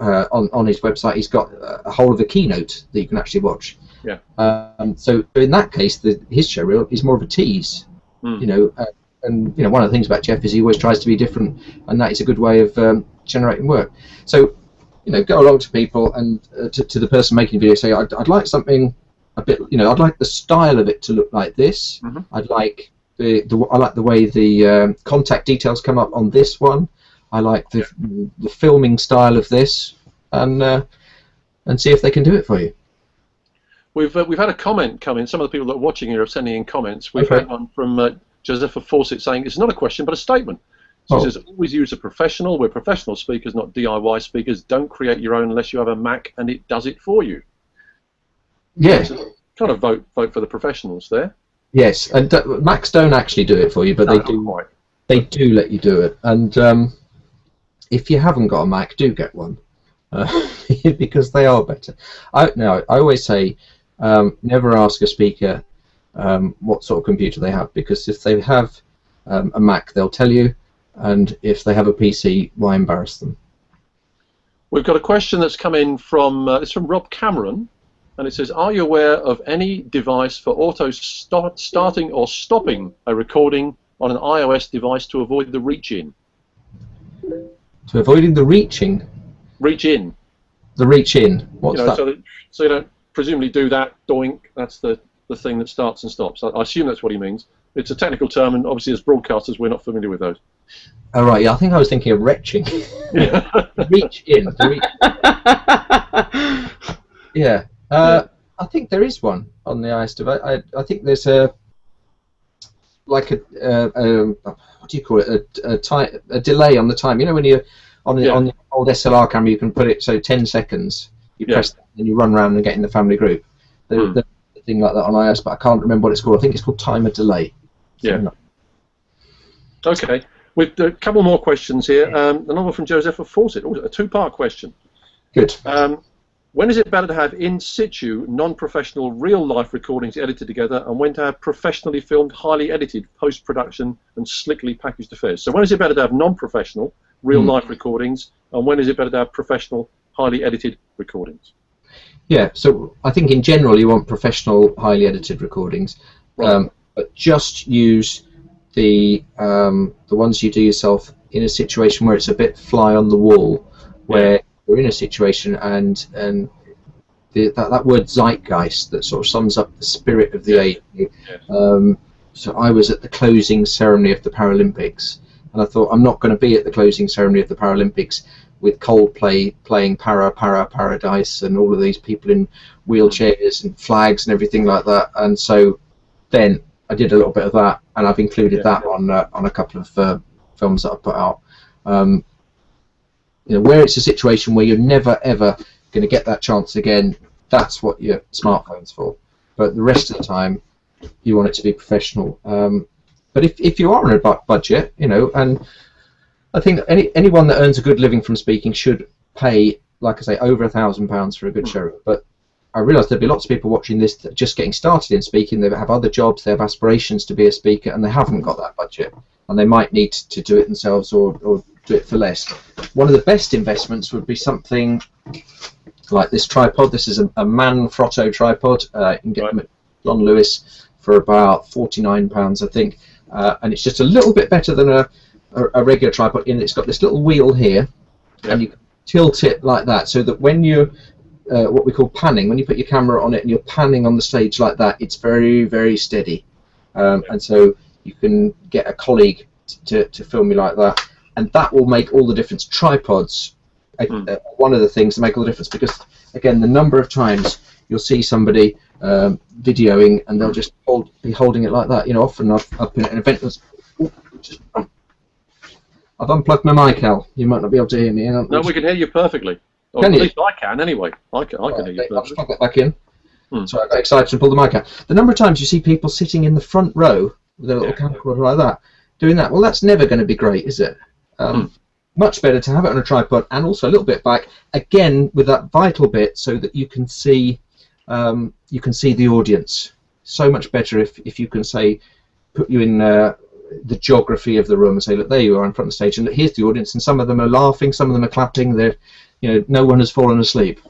uh, on on his website, he's got a whole of a keynote that you can actually watch. Yeah. Um, so in that case, the, his show reel is more of a tease. Hmm. You know, uh, and you know one of the things about Geoff is he always tries to be different, and that is a good way of um, generating work. So you know, go along to people and uh, to, to the person making the video, say, I'd, I'd like something a bit, you know, I'd like the style of it to look like this. Mhm. I'd like the, the I like the way the um, contact details come up on this one. I like the the filming style of this, and uh, and see if they can do it for you. We've uh, we've had a comment come in. Some of the people that are watching here are sending in comments. We've Okay. had one from uh, Josepha Fawcett saying it's not a question but a statement. She Oh. says always use a professional. We're professional speakers, not DIY speakers. Don't create your own unless you have a Mac and it does it for you. Yeah. So kind of vote vote for the professionals there. Yes, and uh, Macs don't actually do it for you, but No, they do. They do let you do it, and um, if you haven't got a Mac, do get one uh, because they are better. I no, I always say um, never ask a speaker um, what sort of computer they have because if they have um, a Mac, they'll tell you, and if they have a PC, why embarrass them? We've got a question that's come in from uh, it's from Rob Cameron, and it says, "Are you aware of any device for auto start, starting or stopping a recording on an iOS device to avoid the reach To avoiding the reaching, Reach in, the reach in. What's you know, that? so that so you don't presumably do that. Doink. That's the the thing that starts and stops. I, I assume that's what he means. It's a technical term, and obviously as broadcasters, we're not familiar with those. oh right, yeah, I think I was thinking of retching. reach in. reach Yeah, uh, I think there is one on the ice device. I, I think there's a like a, uh, um what do you call it? A, a, ti- a delay on the time. You know when you on the Yeah. on the old SLR camera, you can put it so 10 seconds. You Yeah. press and you run around and get in the family group. The. There's a thing like that on iOS, but I can't remember what it's called. I think it's called timer delay. Yeah. Like- Okay. With a couple more questions here. Um, another from Josepha Fawcett. Oh, a two-part question. Good. Um, when is it better to have in situ, non-professional, real-life recordings edited together, and when to have professionally filmed, highly edited post-production and slickly packaged affairs? So when is it better to have non-professional, real-life recordings, and when is it better to have professional, highly edited recordings? Yeah, so I think in general you want professional, highly edited recordings, Right. um, but just use the um, the ones you do yourself in a situation where it's a bit fly on the wall, where you're in a situation and and the, that that word zeitgeist that sort of sums up the spirit of the age. Um, so I was at the closing ceremony of the Paralympics, and I thought I'm not going to be at the closing ceremony of the Paralympics with Coldplay playing Para Para Paradise and all of these people in wheelchairs and flags and everything like that. And so then I did a little bit of that, and I've included Yeah. that on uh, on a couple of uh, films that I've put out. Um, you know, where it's a situation where you're never ever going to get that chance again, that's what your smartphone's for. But the rest of the time, you want it to be professional. Um, but if, if you are on a bu- budget, you know, and I think any anyone that earns a good living from speaking should pay, like I say, over a thousand pounds for a good show. But I realise there'd be lots of people watching this that just getting started in speaking. They have other jobs, they have aspirations to be a speaker, and they haven't got that budget, and they might need to do it themselves or, or do it for less. One of the best investments would be something like this tripod. This is a, a Manfrotto tripod. Uh, you can get them at John Lewis for about forty-nine pounds, I think, uh, and it's just a little bit better than a, a, a regular tripod. In it's got this little wheel here, Yeah. and you tilt it like that, so that when you uh, what we call panning, when you put your camera on it and you're panning on the stage like that, it's very very steady, um, and so you can get a colleague to, to film you like that, and that will make all the difference. Tripods, Hmm. uh, one of the things that make all the difference because again, the number of times you'll see somebody um, videoing and they'll just hold, be holding it like that. You know, often I've, I've been at an event that's. Just, I've unplugged my mic, Al. You might not be able to hear me. No, we can hear you perfectly. Or Can at you? least I can, anyway. I can, I can hear you perfectly. I'll just plug that back in. Hmm. So I got excited and pulled the mic out. The number of times you see people sitting in the front row with a little Yeah. camcorder like that, doing that, well, that's never going to be great, is it? Um. Much better to have it on a tripod and also a little bit back, again with that vital bit, so that you can see um, you can see the audience. So much better if, if you can say put you in uh, the geography of the room and say, look, there you are in front of the stage, and look, here's the audience, and some of them are laughing, some of them are clapping. They're, you know, no one has fallen asleep.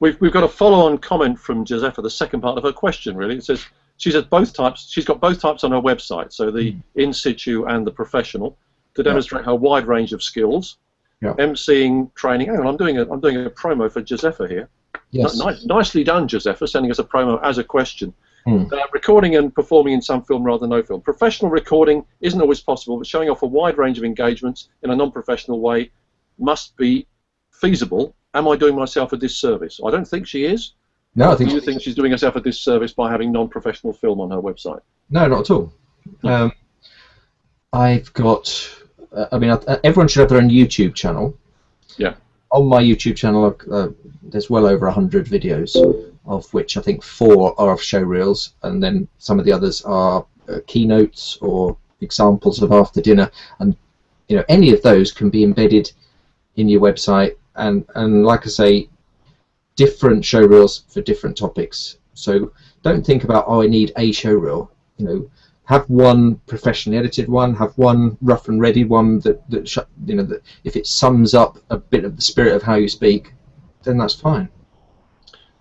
We've, we've got a follow-on comment from Josepha, the second part of her question, really. It says she's at both types. She's got both types on her website, so the in situ and the professional, to demonstrate her wide range of skills. Yeah. MCing training. Hang on, I'm doing a I'm doing a promo for Josepha here. Yes. Ni- nicely done, Josepha, sending us a promo as a question. Hmm. Uh, recording and performing in some film rather than no film. Professional recording isn't always possible, but showing off a wide range of engagements in a non-professional way must be feasible. Am I doing myself a disservice? I don't think she is. No, I Do think you think she's doing herself a disservice by having non-professional film on her website? no, not at all. Um, I've got. Uh, I mean, everyone should have their own YouTube channel. Yeah. On my YouTube channel, uh, there's well over hundred videos, of which I think four are of show reels, and then some of the others are uh, keynotes or examples of after dinner, and you know any of those can be embedded in your website, and and like I say, different show reels for different topics. So don't think about oh I need a show reel. You know, have one professionally edited one, have one rough and ready one that that sh- you know that if it sums up a bit of the spirit of how you speak, then that's fine.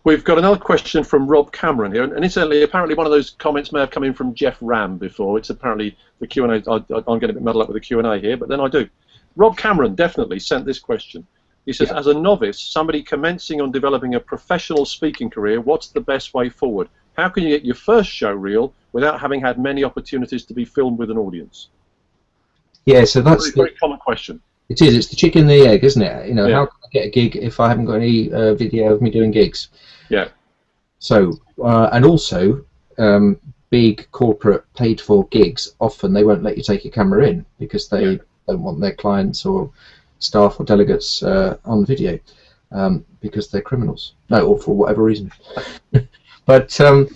We've got another question from Rob Cameron here, and incidentally, apparently one of those comments may have come in from Geoff Ramm before. It's apparently the Q and A. I'm getting a bit muddled up with the Q and A here, but then I do. Rob Cameron definitely sent this question. He says, Yeah. as a novice, somebody commencing on developing a professional speaking career, what's the best way forward? How can you get your first show reel without having had many opportunities to be filmed with an audience? Yeah, so that's Very, very common question. It is. It's the chicken and the egg, isn't it? You know, Yeah. how can I get a gig if I haven't got any uh, video of me doing gigs? Yeah. So, uh, and also, um, big corporate paid-for gigs often they won't let you take your camera in because they Yeah. don't want their clients or staff or delegates uh, on video um, because they're criminals. No, or for whatever reason. but um,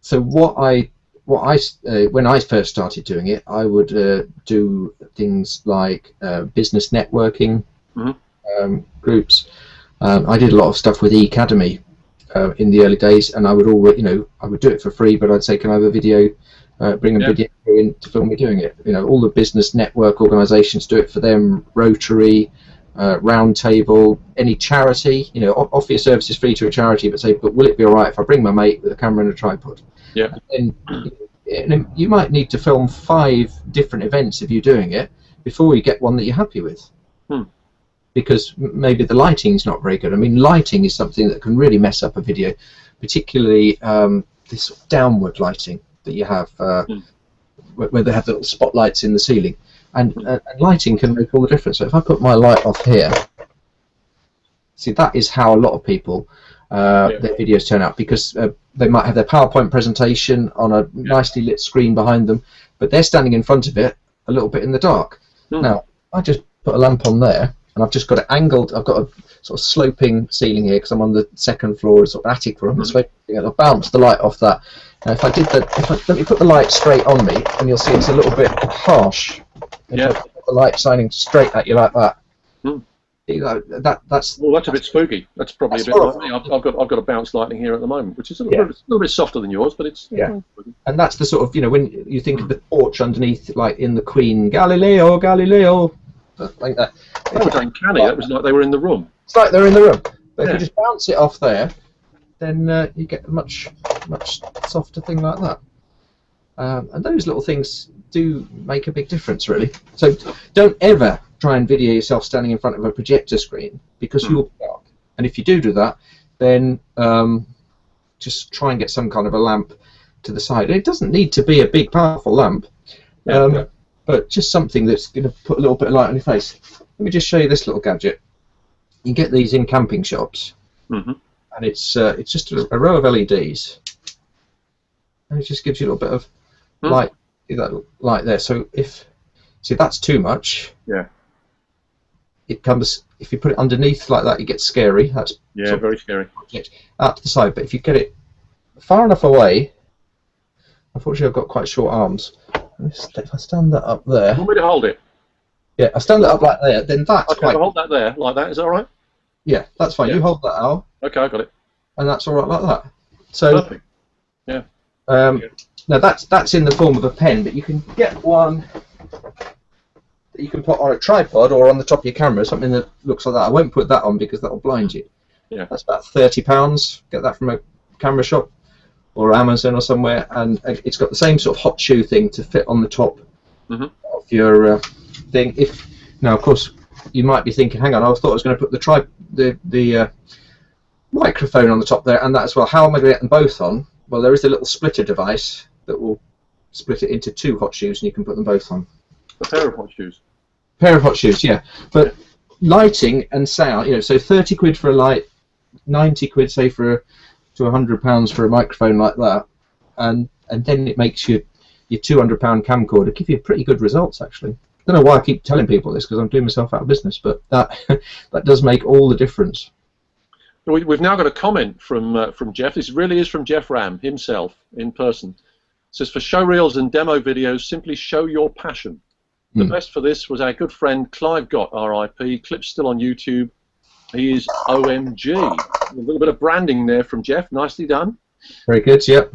so what I what I uh, when I first started doing it, I would uh, do things like uh, business networking Mhm. um, groups. Um, I did a lot of stuff with eAcademy uh, in the early days, and I would always, you know, I would do it for free, but I'd say, can I have a video? Uh, bring a Yeah. video in to film me doing it. You know, all the business network organisations do it for them. Rotary, uh, Roundtable, any charity. You know, offer your services free to a charity, but say, but will it be all right if I bring my mate with a camera and a tripod? Yeah. And, and you might need to film five different events of you doing it before you get one that you're happy with. Hmm. Because maybe the lighting's not very good. I mean, lighting is something that can really mess up a video, particularly um, this sort of downward lighting that you have, uh, Hmm. where, where they have the little spotlights in the ceiling. And, uh, and lighting can make all the difference. So if I put my light off here, see that is how a lot of people uh, Yeah. their videos turn out because uh, they might have their PowerPoint presentation on a nicely lit screen behind them, but they're standing in front of it a little bit in the dark. Hmm. Now I just put a lamp on there, and I've just got it angled. I've got a sort of sloping ceiling here because I'm on the second floor, sort of attic room. Thing, and I'll bounce the light off that. Now if I did that, if I, let me put the light straight on me, and you'll see it's a little bit harsh. If Yeah. The light shining straight at you like that. Hmm. You know, that that's Well, that's a bit spooky. That's probably That's a bit like horrible. me. I've, I've got I've got a bounce lightning here at the moment, which is a little, Yeah. bit, a little bit softer than yours, but it's Yeah. and that's the sort of you know when you think of the torch underneath, like in the Queen Galileo, Galileo, like that. That was uncanny. That was like they were in the room. It's like they're in the room. But if you just bounce it off there, then uh, you get a much much softer thing like that. Um, and those little things do make a big difference, really. So don't ever try and video yourself standing in front of a projector screen because Hmm. you'll be dark. And if you do do that, then um, just try and get some kind of a lamp to the side. And it doesn't need to be a big, powerful lamp, um, yeah. but just something that's going to put a little bit of light on your face. Let me just show you this little gadget. You get these in camping shops, Mhm. and it's uh, it's just a, a row of LEDs, and it just gives you a little bit of Hmm. light, that light there. So if see that's too much, Yeah. It comes if you put it underneath like that, it gets scary. That's Yeah, very scary. project out to the side. But if you get it far enough away, unfortunately I've got quite short arms. Let me st- If I stand that up there, you Want me to hold it? yeah, I stand that up like there, then that's Okay, quite hold that there, like that. Is that all right? yeah, that's fine. Yeah. You hold that out, Okay, I got it. and that's all right like that. So Perfect. um, Yeah. now that's that's in the form of a pen, but you can get one that you can put on a tripod or on the top of your camera, something that looks like that. I won't put that on because that will blind you. Yeah. That's about thirty pounds. Get that from a camera shop or Amazon or somewhere, and uh, it's got the same sort of hot shoe thing to fit on the top Mhm. of your uh, thing. If now, of course, you might be thinking, "Hang on, I thought I was going to put the tri the the uh, microphone on the top there and that as well. How am I going to get them both on? Well, there is a little splitter device that will split it into two hot shoes, and you can put them both on. A pair of hot shoes. Pair of hot shoes, yeah. But lighting and sound, you know, so thirty quid for a light, ninety quid say for a, to a hundred pounds for a microphone like that, and and then it makes your your two hundred pound camcorder give you pretty good results actually. I don't know why I keep telling people this because I'm doing myself out of business, but that that does make all the difference. We, we've now got a comment from uh, from Geoff. This really is from Geoff Ramm himself in person. It says for show reels and demo videos, simply show your passion. The Hmm. best for this was our good friend Clive Gott, RIP. Clip's still on YouTube. He is OMG. A little bit of branding there from Geoff. Nicely done. Very good. Yep.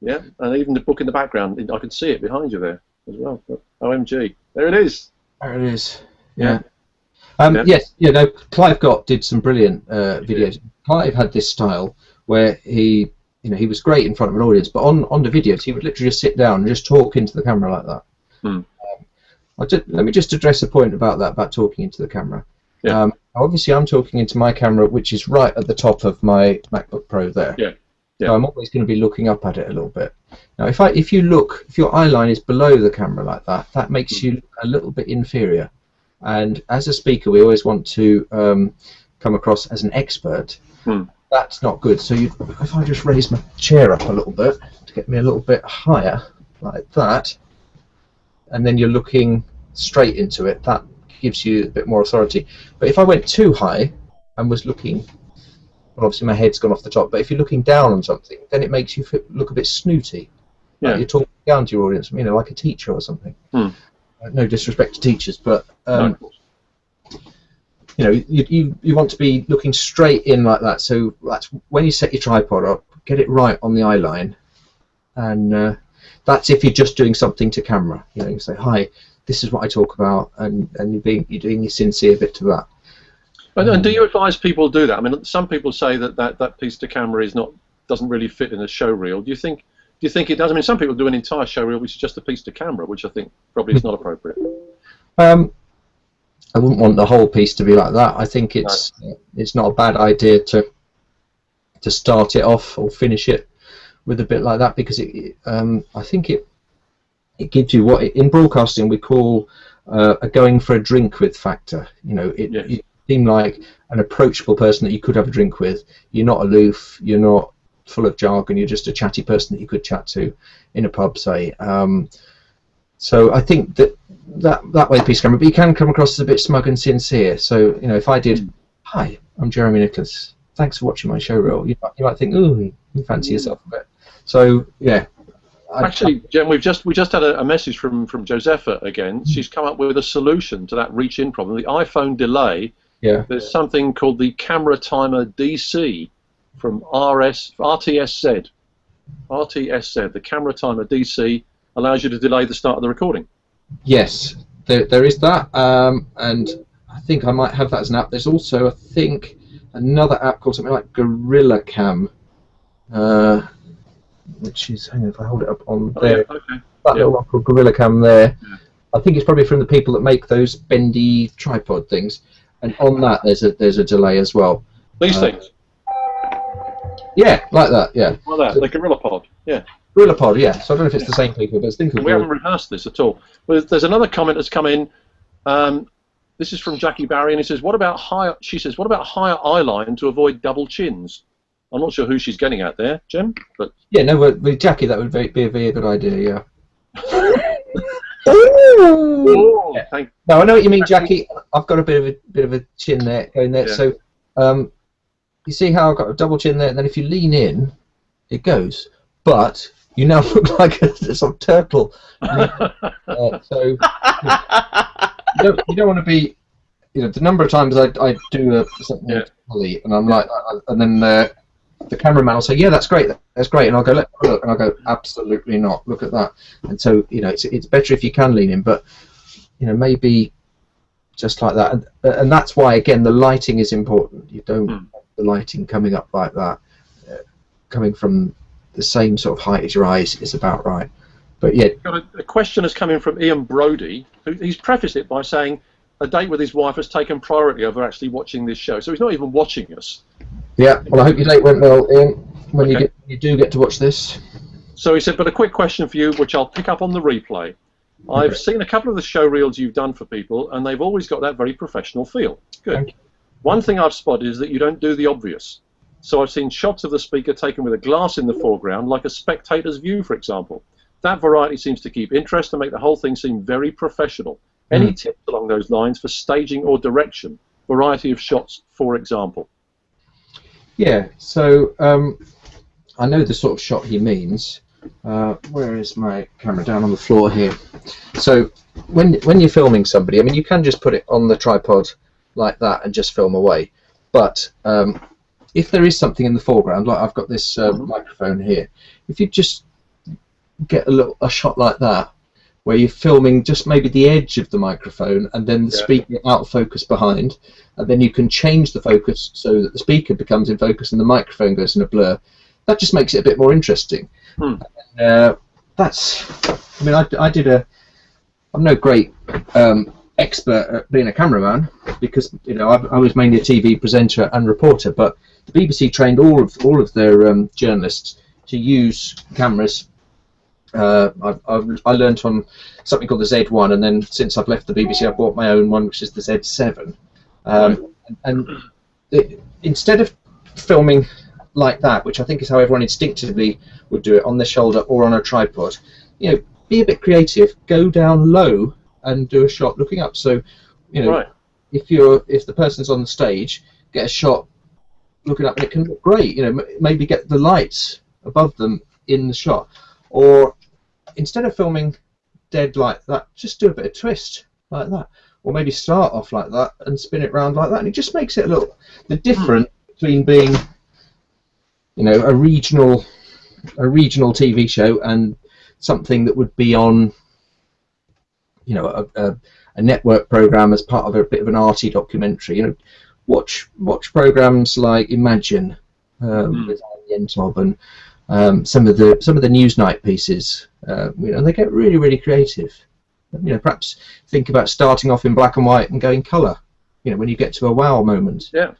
Yeah, and even the book in the background, I can see it behind you there as well. But OMG, there it is. There it is. Yeah. Yeah. Um, Yeah. Yes, you know, Clive Gott did some brilliant uh, videos. Clive had this style where he, you know, he was great in front of an audience, but on on the videos he would literally just sit down and just talk into the camera like that. Hmm. Just, let me just address a point about that about talking into the camera. Yeah. Um, obviously, I'm talking into my camera, which is right at the top of my MacBook Pro there. Yeah. Yeah. So I'm always going to be looking up at it a little bit. Now, if I if you look, if your eye line is below the camera like that, that makes Hmm. you a little bit inferior. And as a speaker, we always want to um, come across as an expert. Hmm. That's not good. So you, if I just raise my chair up a little bit to get me a little bit higher, like that, and then you're looking straight into it, that gives you a bit more authority. But if I went too high and was looking, well, obviously my head's gone off the top. But if you're looking down on something, then it makes you look a bit snooty. Yeah. Like you're talking down to your audience, you know, like a teacher or something. Hmm. Uh, No disrespect to teachers, but um, No. you know, you, you you want to be looking straight in like that. So that's when you set your tripod up, get it right on the eye line, and uh, that's if you're just doing something to camera. You know, you say, "Hi, this is what I talk about," and and you're being you're doing your sincere bit to that. And, and do you advise people do that? I mean, some people say that, that that piece to camera is not doesn't really fit in a show reel. Do you think do you think it does? I mean, some people do an entire show reel which is just a piece to camera, which I think probably is not appropriate. Um, I wouldn't want the whole piece to be like that. I think it's it's not a bad idea to to start it off or finish it with a bit like that because it um, I think it it gives you what in broadcasting we call uh, a going for a drink with factor. You know, it, Yes. you seem like an approachable person that you could have a drink with. You're not aloof. You're not full of jargon. You're just a chatty person that you could chat to in a pub, say. Um, so I think that that that way the piece camera, but you can come across as a bit smug and sincere. So you know, if I did, hi, I'm Jeremy Nicholas. Thanks for watching my show reel. You might, you might think, ooh, you fancy yourself a bit. So yeah. Actually, Jen, we've just we just had a, a message from from Josepha again. She's come up with a solution to that reach in problem. The iPhone delay. yeah. There's something called the camera timer DC from RS RTSZ. RTSZ. The camera timer DC allows you to delay the start of the recording. Yes, there, there is that, um, and I think I might have that as an app. There's also, I think, another app called something like Gorilla Cam, uh, which is, hang on, if I hold it up on Oh, there, yeah, okay. that yeah. little one called Gorilla Cam there. Yeah. I think it's probably from the people that make those bendy tripod things, and on that there's a there's a delay as well. These Uh, things, Yeah, like that. Yeah, like that, the Gorilla Pod. Yeah. Gorilla Pod. Yeah. So I don't know if it's the same people, but it's think of We haven't rehearsed this at all. But there's another comment that's come in. Um, this is from Jackie Barrie, and he says, "What about higher?" She says, "What about higher eye line to avoid double chins?" I'm not sure who she's getting at there, Jim, but Yeah, no, with with Jackie that would be, be a very good idea. Yeah. oh, thank No, I know what you mean, Jackie. I've got a bit of a bit of a chin there going there. Yeah. So, um, you see how I've got a double chin there, and then if you lean in, it goes. But you now look like a, sort of turtle. Uh, so you don't, you don't want to be. You know, the number of times I, I do a, something Yeah. and I'm like, and then uh, the cameraman will say, "Yeah, that's great, that's great," and I'll go, "Let me look," and I'll go, "Absolutely not. Look at that." And so, you know, it's it's better if you can lean in, but you know, maybe just like that, and, and that's why again the lighting is important. You don't want the lighting coming up like that, uh, coming from the same sort of height as your eyes is about right. But yeah, got a, a question has come in from Ian Brodie, who he's prefaced it by saying a date with his wife has taken priority over actually watching this show. So he's not even watching us. Yeah. Well, I hope your date went well, Ian. When you get you do get to watch this. So he said, but a quick question for you, which I'll pick up on the replay. I've Okay. seen a couple of the show reels you've done for people, and they've always got that very professional feel. Good. One thing I've spotted is that you don't do the obvious. So I've seen shots of the speaker taken with a glass in the foreground, like a spectator's view, for example. That variety seems to keep interest and make the whole thing seem very professional. Any Mm. tips along those lines for staging or direction? Variety of shots, for example. Yeah, so um, I know the sort of shot he means. Uh, where is my camera? Down on the floor here. So when when you're filming somebody, I mean, you can just put it on the tripod like that and just film away. But um, if there is something in the foreground, like I've got this uh, Mhm. microphone here, if you just get a little a shot like that, where you're filming just maybe the edge of the microphone and then the Yeah. speaker out of focus behind, and then you can change the focus so that the speaker becomes in focus and the microphone goes in a blur. That just makes it a bit more interesting. Hmm. Uh, that's, I mean, I, I did a, I'm no great um, expert at being a cameraman because you know I, I was mainly a TV presenter and reporter, but the BBC trained all of all of their um, journalists to use cameras. Uh, I've, I've, I learned on something called the Z1, and then since I've left the BBC, I bought my own one, which is the Z7. Um, And it, instead of filming like that, which I think is how everyone instinctively would do it on the shoulder or on a tripod, you know, be a bit creative. Go down low and do a shot looking up. So, you know, Right. if you're if the person's on the stage, get a shot looking up, and it can look great. You know, m- maybe get the lights above them in the shot, or instead of filming dead like that, just do a bit of twist like that, or maybe start off like that and spin it round like that, and it just makes it look the difference between being, you know, a regional a regional TV show and something that would be on, you know, a, a, a network program as part of a bit of an arty documentary. You know, watch watch programs like Imagine um, Mm. with Alan Yentob and um, some of the some of the Newsnight pieces. Uh, you know, they get really really creative. You know, perhaps think about starting off in black and white and going colour. You know, when you get to a wow moment. Yeah.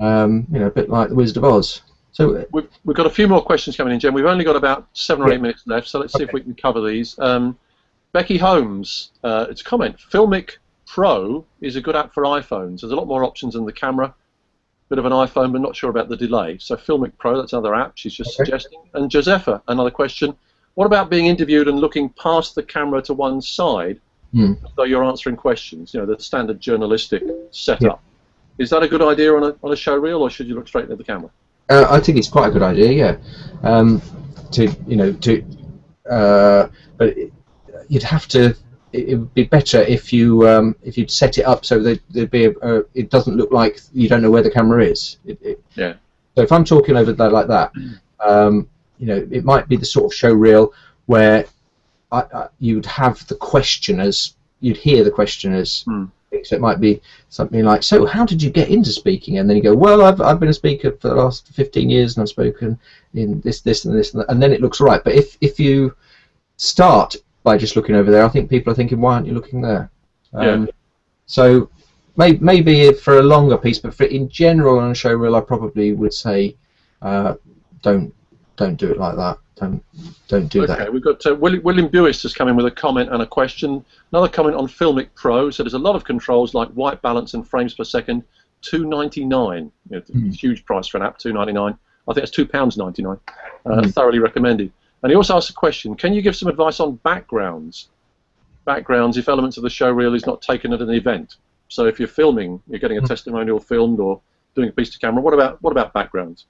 Um, you know, a bit like the Wizard of Oz. So uh, We've, we've got a few more questions coming in, Jen. We've only got about seven or Yeah. eight minutes left, so let's see if we can cover these. Um, Becky Holmes, uh, it's a comment. Filmic Pro is a good app for iPhones. There's a lot more options than the camera. Bit of an iPhone, but not sure about the delay. So Filmic Pro, that's another app she's just Okay. suggesting. And Josepha, another question. What about being interviewed and looking past the camera to one side, Hmm. though you're answering questions? You know, the standard journalistic setup. Is that a good idea on a, on a show reel, or should you look straight at the camera? Uh, I think it's quite a good idea, yeah. Um, to you know, to uh, but it, you'd have to. It, would be better if you um, if you'd set it up so that there'd be a, a, it doesn't look like you don't know where the camera is. It, it, Yeah. So if I'm talking over that like that, um, you know, it might be the sort of show reel where I, I, you'd have the questioners, you'd hear the questioners. Hmm. So it might be something like, "So, how did you get into speaking?" And then you go, "Well, I've, I've been a speaker for the last 15 years, and I've spoken in this, this, and this," and, and then it looks right. But if if you start by just looking over there, I think people are thinking, "Why aren't you looking there?" Yeah. So maybe, maybe for a longer piece, but for in general on a show reel, I probably would say, uh, "Don't don't do it like that. Don't don't do okay, that." we've got uh, William, William Buist has come in with a comment and a question. Another comment on Filmic Pro. So there's a lot of controls like white balance and frames per second. Two ninety nine. You know, Hmm. Huge price for an app. Two ninety nine. I think it's two pounds ninety nine. Uh, Hmm. Thoroughly recommended. And he also asked a question. Can you give some advice on backgrounds? Backgrounds if elements of the show reel is not taken at an event. So if you're filming, you're getting a Hmm. testimonial filmed or doing a piece to camera. What about what about backgrounds?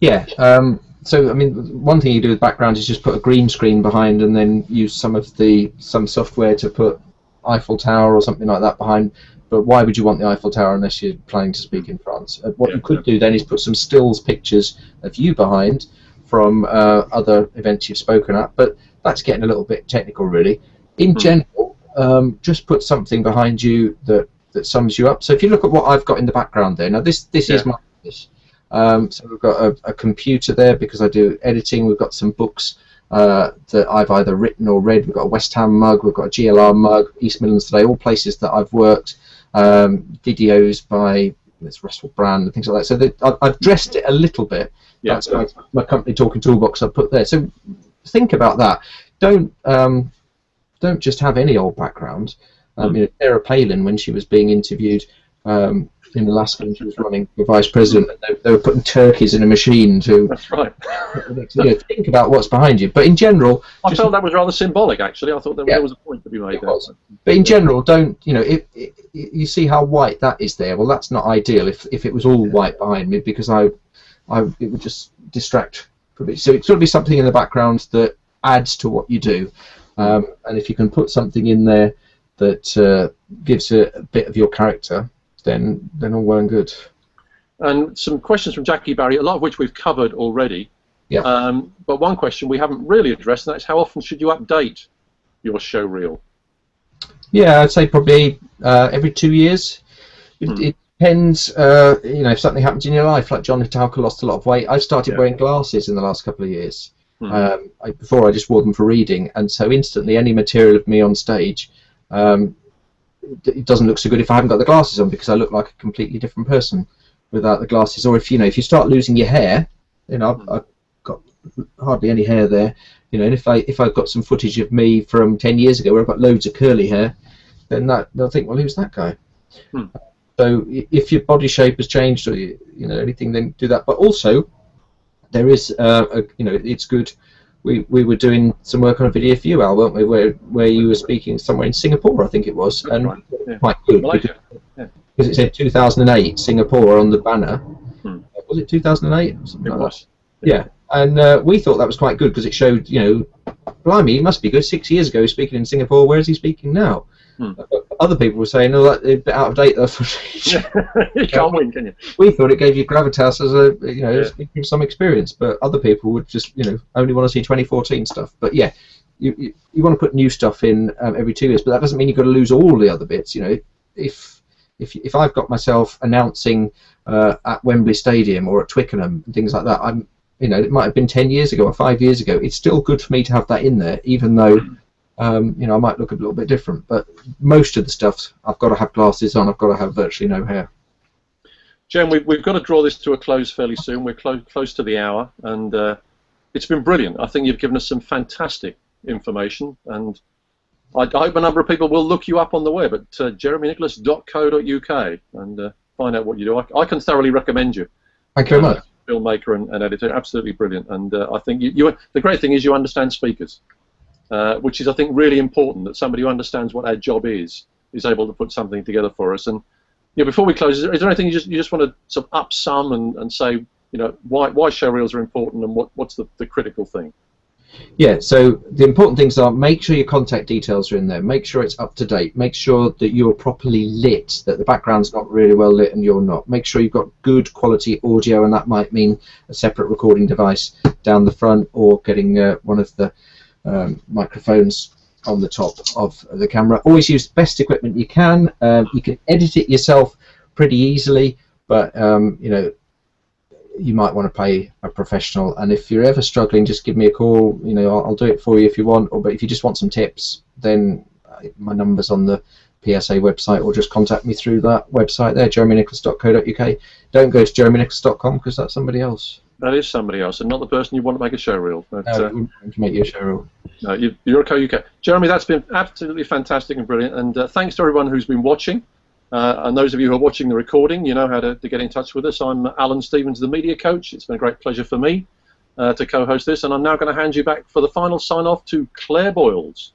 Yeah. Um, so I mean, one thing you do with backgrounds is just put a green screen behind, and then use some of the some software to put Eiffel Tower or something like that behind. But why would you want the Eiffel Tower unless you're planning to speak in France? Uh, what Yeah, you could do then is put some stills pictures of you behind from uh, other events you've spoken at. But that's getting a little bit technical, really. In Hmm. general, um, just put something behind you that that sums you up. So if you look at what I've got in the background there, now this this is my office. Um, so we've got a, a computer there because I do editing. We've got some books uh, that I've either written or read. We've got a West Ham mug. We've got a GLR mug. East Midlands Today. All places that I've worked. Um, videos by this Russell Brand and things like that. So that I've, I've dressed it a little bit. Yeah. That's my, my company talking toolbox I've put there. So think about that. Don't um, don't just have any old background. Um, Mm. you know, Sarah Palin, when she was being interviewed, um, in Alaska when she was running for vice president. And they, they were putting turkeys in a machine to That's right. you know, think about what's behind you. But in general, I just- felt that was rather symbolic, actually. I thought there, Yeah. there was a point to be made there. was. But in general, don't you know? If, if you see how white that is there, well, that's not ideal. If if it was all white behind me, because I, I it would just distract from it. So it's got to be something in the background that adds to what you do, um, and if you can put something in there that uh, gives a, a bit of your character, then then all well and good. And some questions from Jackie Barrie, a lot of which we've covered already. Yeah. Um, but one question we haven't really addressed, and that's how often should you update your show reel? Yeah, I'd say probably uh, every two years. It, Hmm. it depends, uh, you know, if something happens in your life, like John Hitalka lost a lot of weight. I've started Yeah. wearing glasses in the last couple of years. Hmm. Um, I, before I just wore them for reading, and so instantly any material of me on stage, um, it doesn't look so good if I haven't got the glasses on because I look like a completely different person without the glasses. Or if you know, if you start losing your hair, you know, I've, I've got hardly any hair there. You know, and if I if I've got some footage of me from ten years ago where I've got loads of curly hair, then that they'll think, well, who's that guy? Hmm. So if your body shape has changed or you, you know anything, then do that. But also, there is, uh, a, you know, it's good. We, we were doing some work on a video for you, Al, weren't we? Where where you were speaking somewhere in Singapore, I think it was, and right, yeah. quite good because, Malaysia. because it said 2008 Singapore on the banner. Hmm. Was it 2008? or something It like that? was. Yeah, and uh, we thought that was quite good because it showed, you know, blimey, he must be good. Six years ago, speaking in Singapore. Where is he speaking now? Hmm. Uh, Other people were saying, "Oh, that a bit out of date." That footage. you can't win, can you? we thought it gave you gravitas as a, you know, Yeah. some experience, but other people would just, you know, only want to see 2014 stuff. But yeah, you you, you want to put new stuff in um, every two years, but that doesn't mean you've got to lose all the other bits. You know, if if if I've got myself announcing uh, at Wembley Stadium or at Twickenham and things like that, I'm you know it might have been ten years ago or five years ago. It's still good for me to have that in there, even though um, you know I might look a little bit different. But most of the stuff I've got to have glasses on. I've got to have virtually no hair. Jen, we've, we've got to draw this to a close fairly soon. We're close close to the hour, and uh, it's been brilliant. I think you've given us some fantastic information, and I, I hope a number of people will look you up on the web at uh, jeremynicholas.co.uk and uh, find out what you do. I, I can thoroughly recommend you. Thank you very uh, much. filmmaker and, and editor, absolutely brilliant. And uh, I think you, you, the great thing is you understand speakers, uh, which is I think really important that somebody who understands what our job is is able to put something together for us. And you know, before we close, is there, is there anything you just you just want to sort of up sum and, and say, you know, why why show reels are important and what, what's the, the critical thing? Yeah, so the important things are make sure your contact details are in there, make sure it's up to date, make sure that you're properly lit, that the background's not really well lit and you're not. Make sure you've got good quality audio, and that might mean a separate recording device down the front or getting uh, one of the um, microphones on the top of the camera. Always use the best equipment you can. Um, you can edit it yourself pretty easily, but um, you know you might want to pay a professional. And if you're ever struggling, just give me a call. You know, I'll, I'll do it for you if you want. Or but if you just want some tips, then uh, my number's on the PSA website, or just contact me through that website there, jeremynicholas.co.uk. Don't go to jeremynicholas.com because that's somebody else. That is somebody else, and not the person you want to make a show reel. But, No, uh, it wouldn't want to make you a show reel. No, you, you're okay, UK. Jeremy, that's been absolutely fantastic and brilliant. And uh, thanks to everyone who's been watching. Uh, and those of you who are watching the recording, you know how to, to get in touch with us. I'm Alan Stevens, the media coach. It's been a great pleasure for me uh, to co-host this. And I'm now going to hand you back for the final sign-off to Claire Boyles.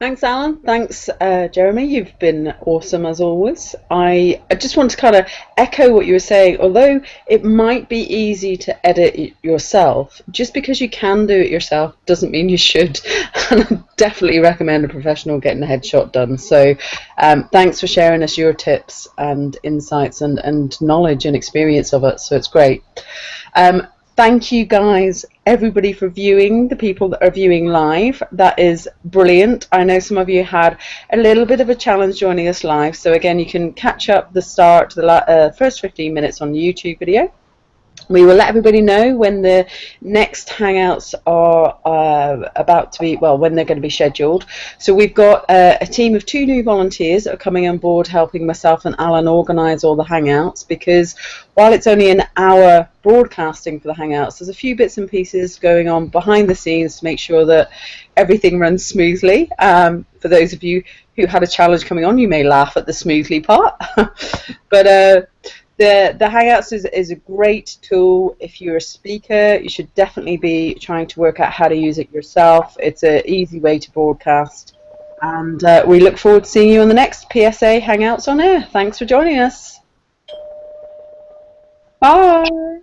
Thanks, Alan. Thanks, uh, Jeremy. You've been awesome as always. I, I just want to kind of echo what you were saying. Although it might be easy to edit yourself, just because you can do it yourself doesn't mean you should. And I definitely recommend a professional getting a headshot done. So um, thanks for sharing us your tips and insights and, and knowledge and experience of it. So it's great. Um, thank you guys everybody for viewing the people that are viewing live. That is brilliant. I know some of you had a little bit of a challenge joining us live. So again you can catch up the start the uh, first 15 minutes on the youtube video we will let everybody know when the next hangouts are uh, about to be well when they're going to be scheduled so we've got uh, a team of two new volunteers that are coming on board helping myself and alan organize all the hangouts because while it's only an hour broadcasting for the hangouts there's a few bits and pieces going on behind the scenes to make sure that everything runs smoothly um, for those of you who had a challenge coming on, you may laugh at the smoothly part. but uh, the the Hangouts is, is a great tool. If you're a speaker, you should definitely be trying to work out how to use it yourself. It's an easy way to broadcast. And uh, we look forward to seeing you on the next PSA Hangouts on Air. Thanks for joining us. Bye.